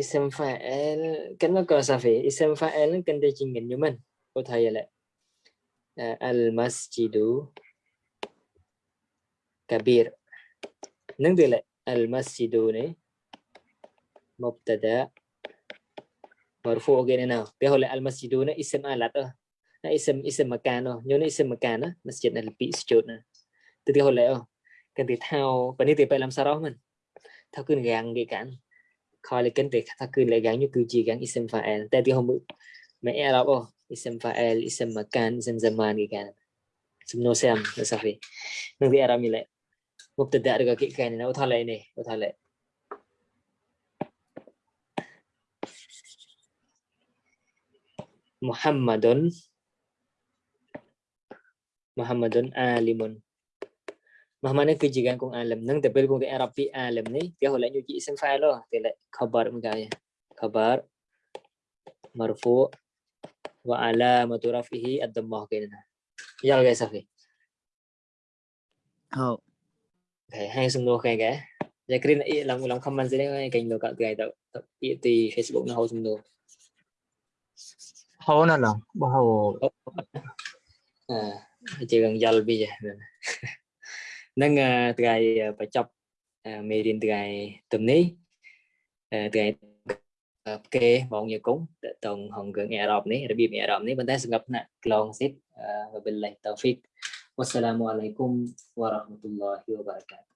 ism file កិនមកសាហ្វី ism file នឹងកិនតែជីងញ៉ុំមិនពូថៃឡែ المسجد كبير នឹងទៅឡែ المسجد នេះ مبتدا. مرفوع cái nào cái hồi lại al masjidu này ism alat đó nó ism ism makan đó nhớ nó ism makan đó masjid là bị sujud nè từ cái hồi lại oh cần thì thao và nếu thì phải làm sao đó mình thao cứ gàng cái cản coi lại kênh thì thao cứ lại gàng như cứ chỉ gàng ism fa'al tại thì hôm bữa mẹ Arab oh ism fa'al ism makan ism zaman cái cản semua sam sao vậy nâng thì Arab như lại mubtada được cái cái này nó thao lại này thao lại Muhammadun Muhammadun alimun. Muhammadun kejigan kong alam nang tapi kong ke Arab alam ni dia hola nyuji isim fa'il lah dia khabar mengaya. Khabar marfu wa alamatu rafihi ad-dhammah kainana. Ya guys safi. Oh. oke. hai semua kayak guys. Ya kira nak ulang-ulang kaman sini kan kain lo kat eh, di Facebook nak semua. Sung no hầu nào nào bao hầu à chỉ cần dal bây giờ nâng trai phải chọc mê điên trai tùm ní trai kê bọn nhà cúng tổng hồng gần ẹ rộp ní rồi bị ẹ rộp ní bên tay sẽ gặp nè lòng xít và bên lại tàu phít wassalamu alaikum warahmatullahi wabarakatuh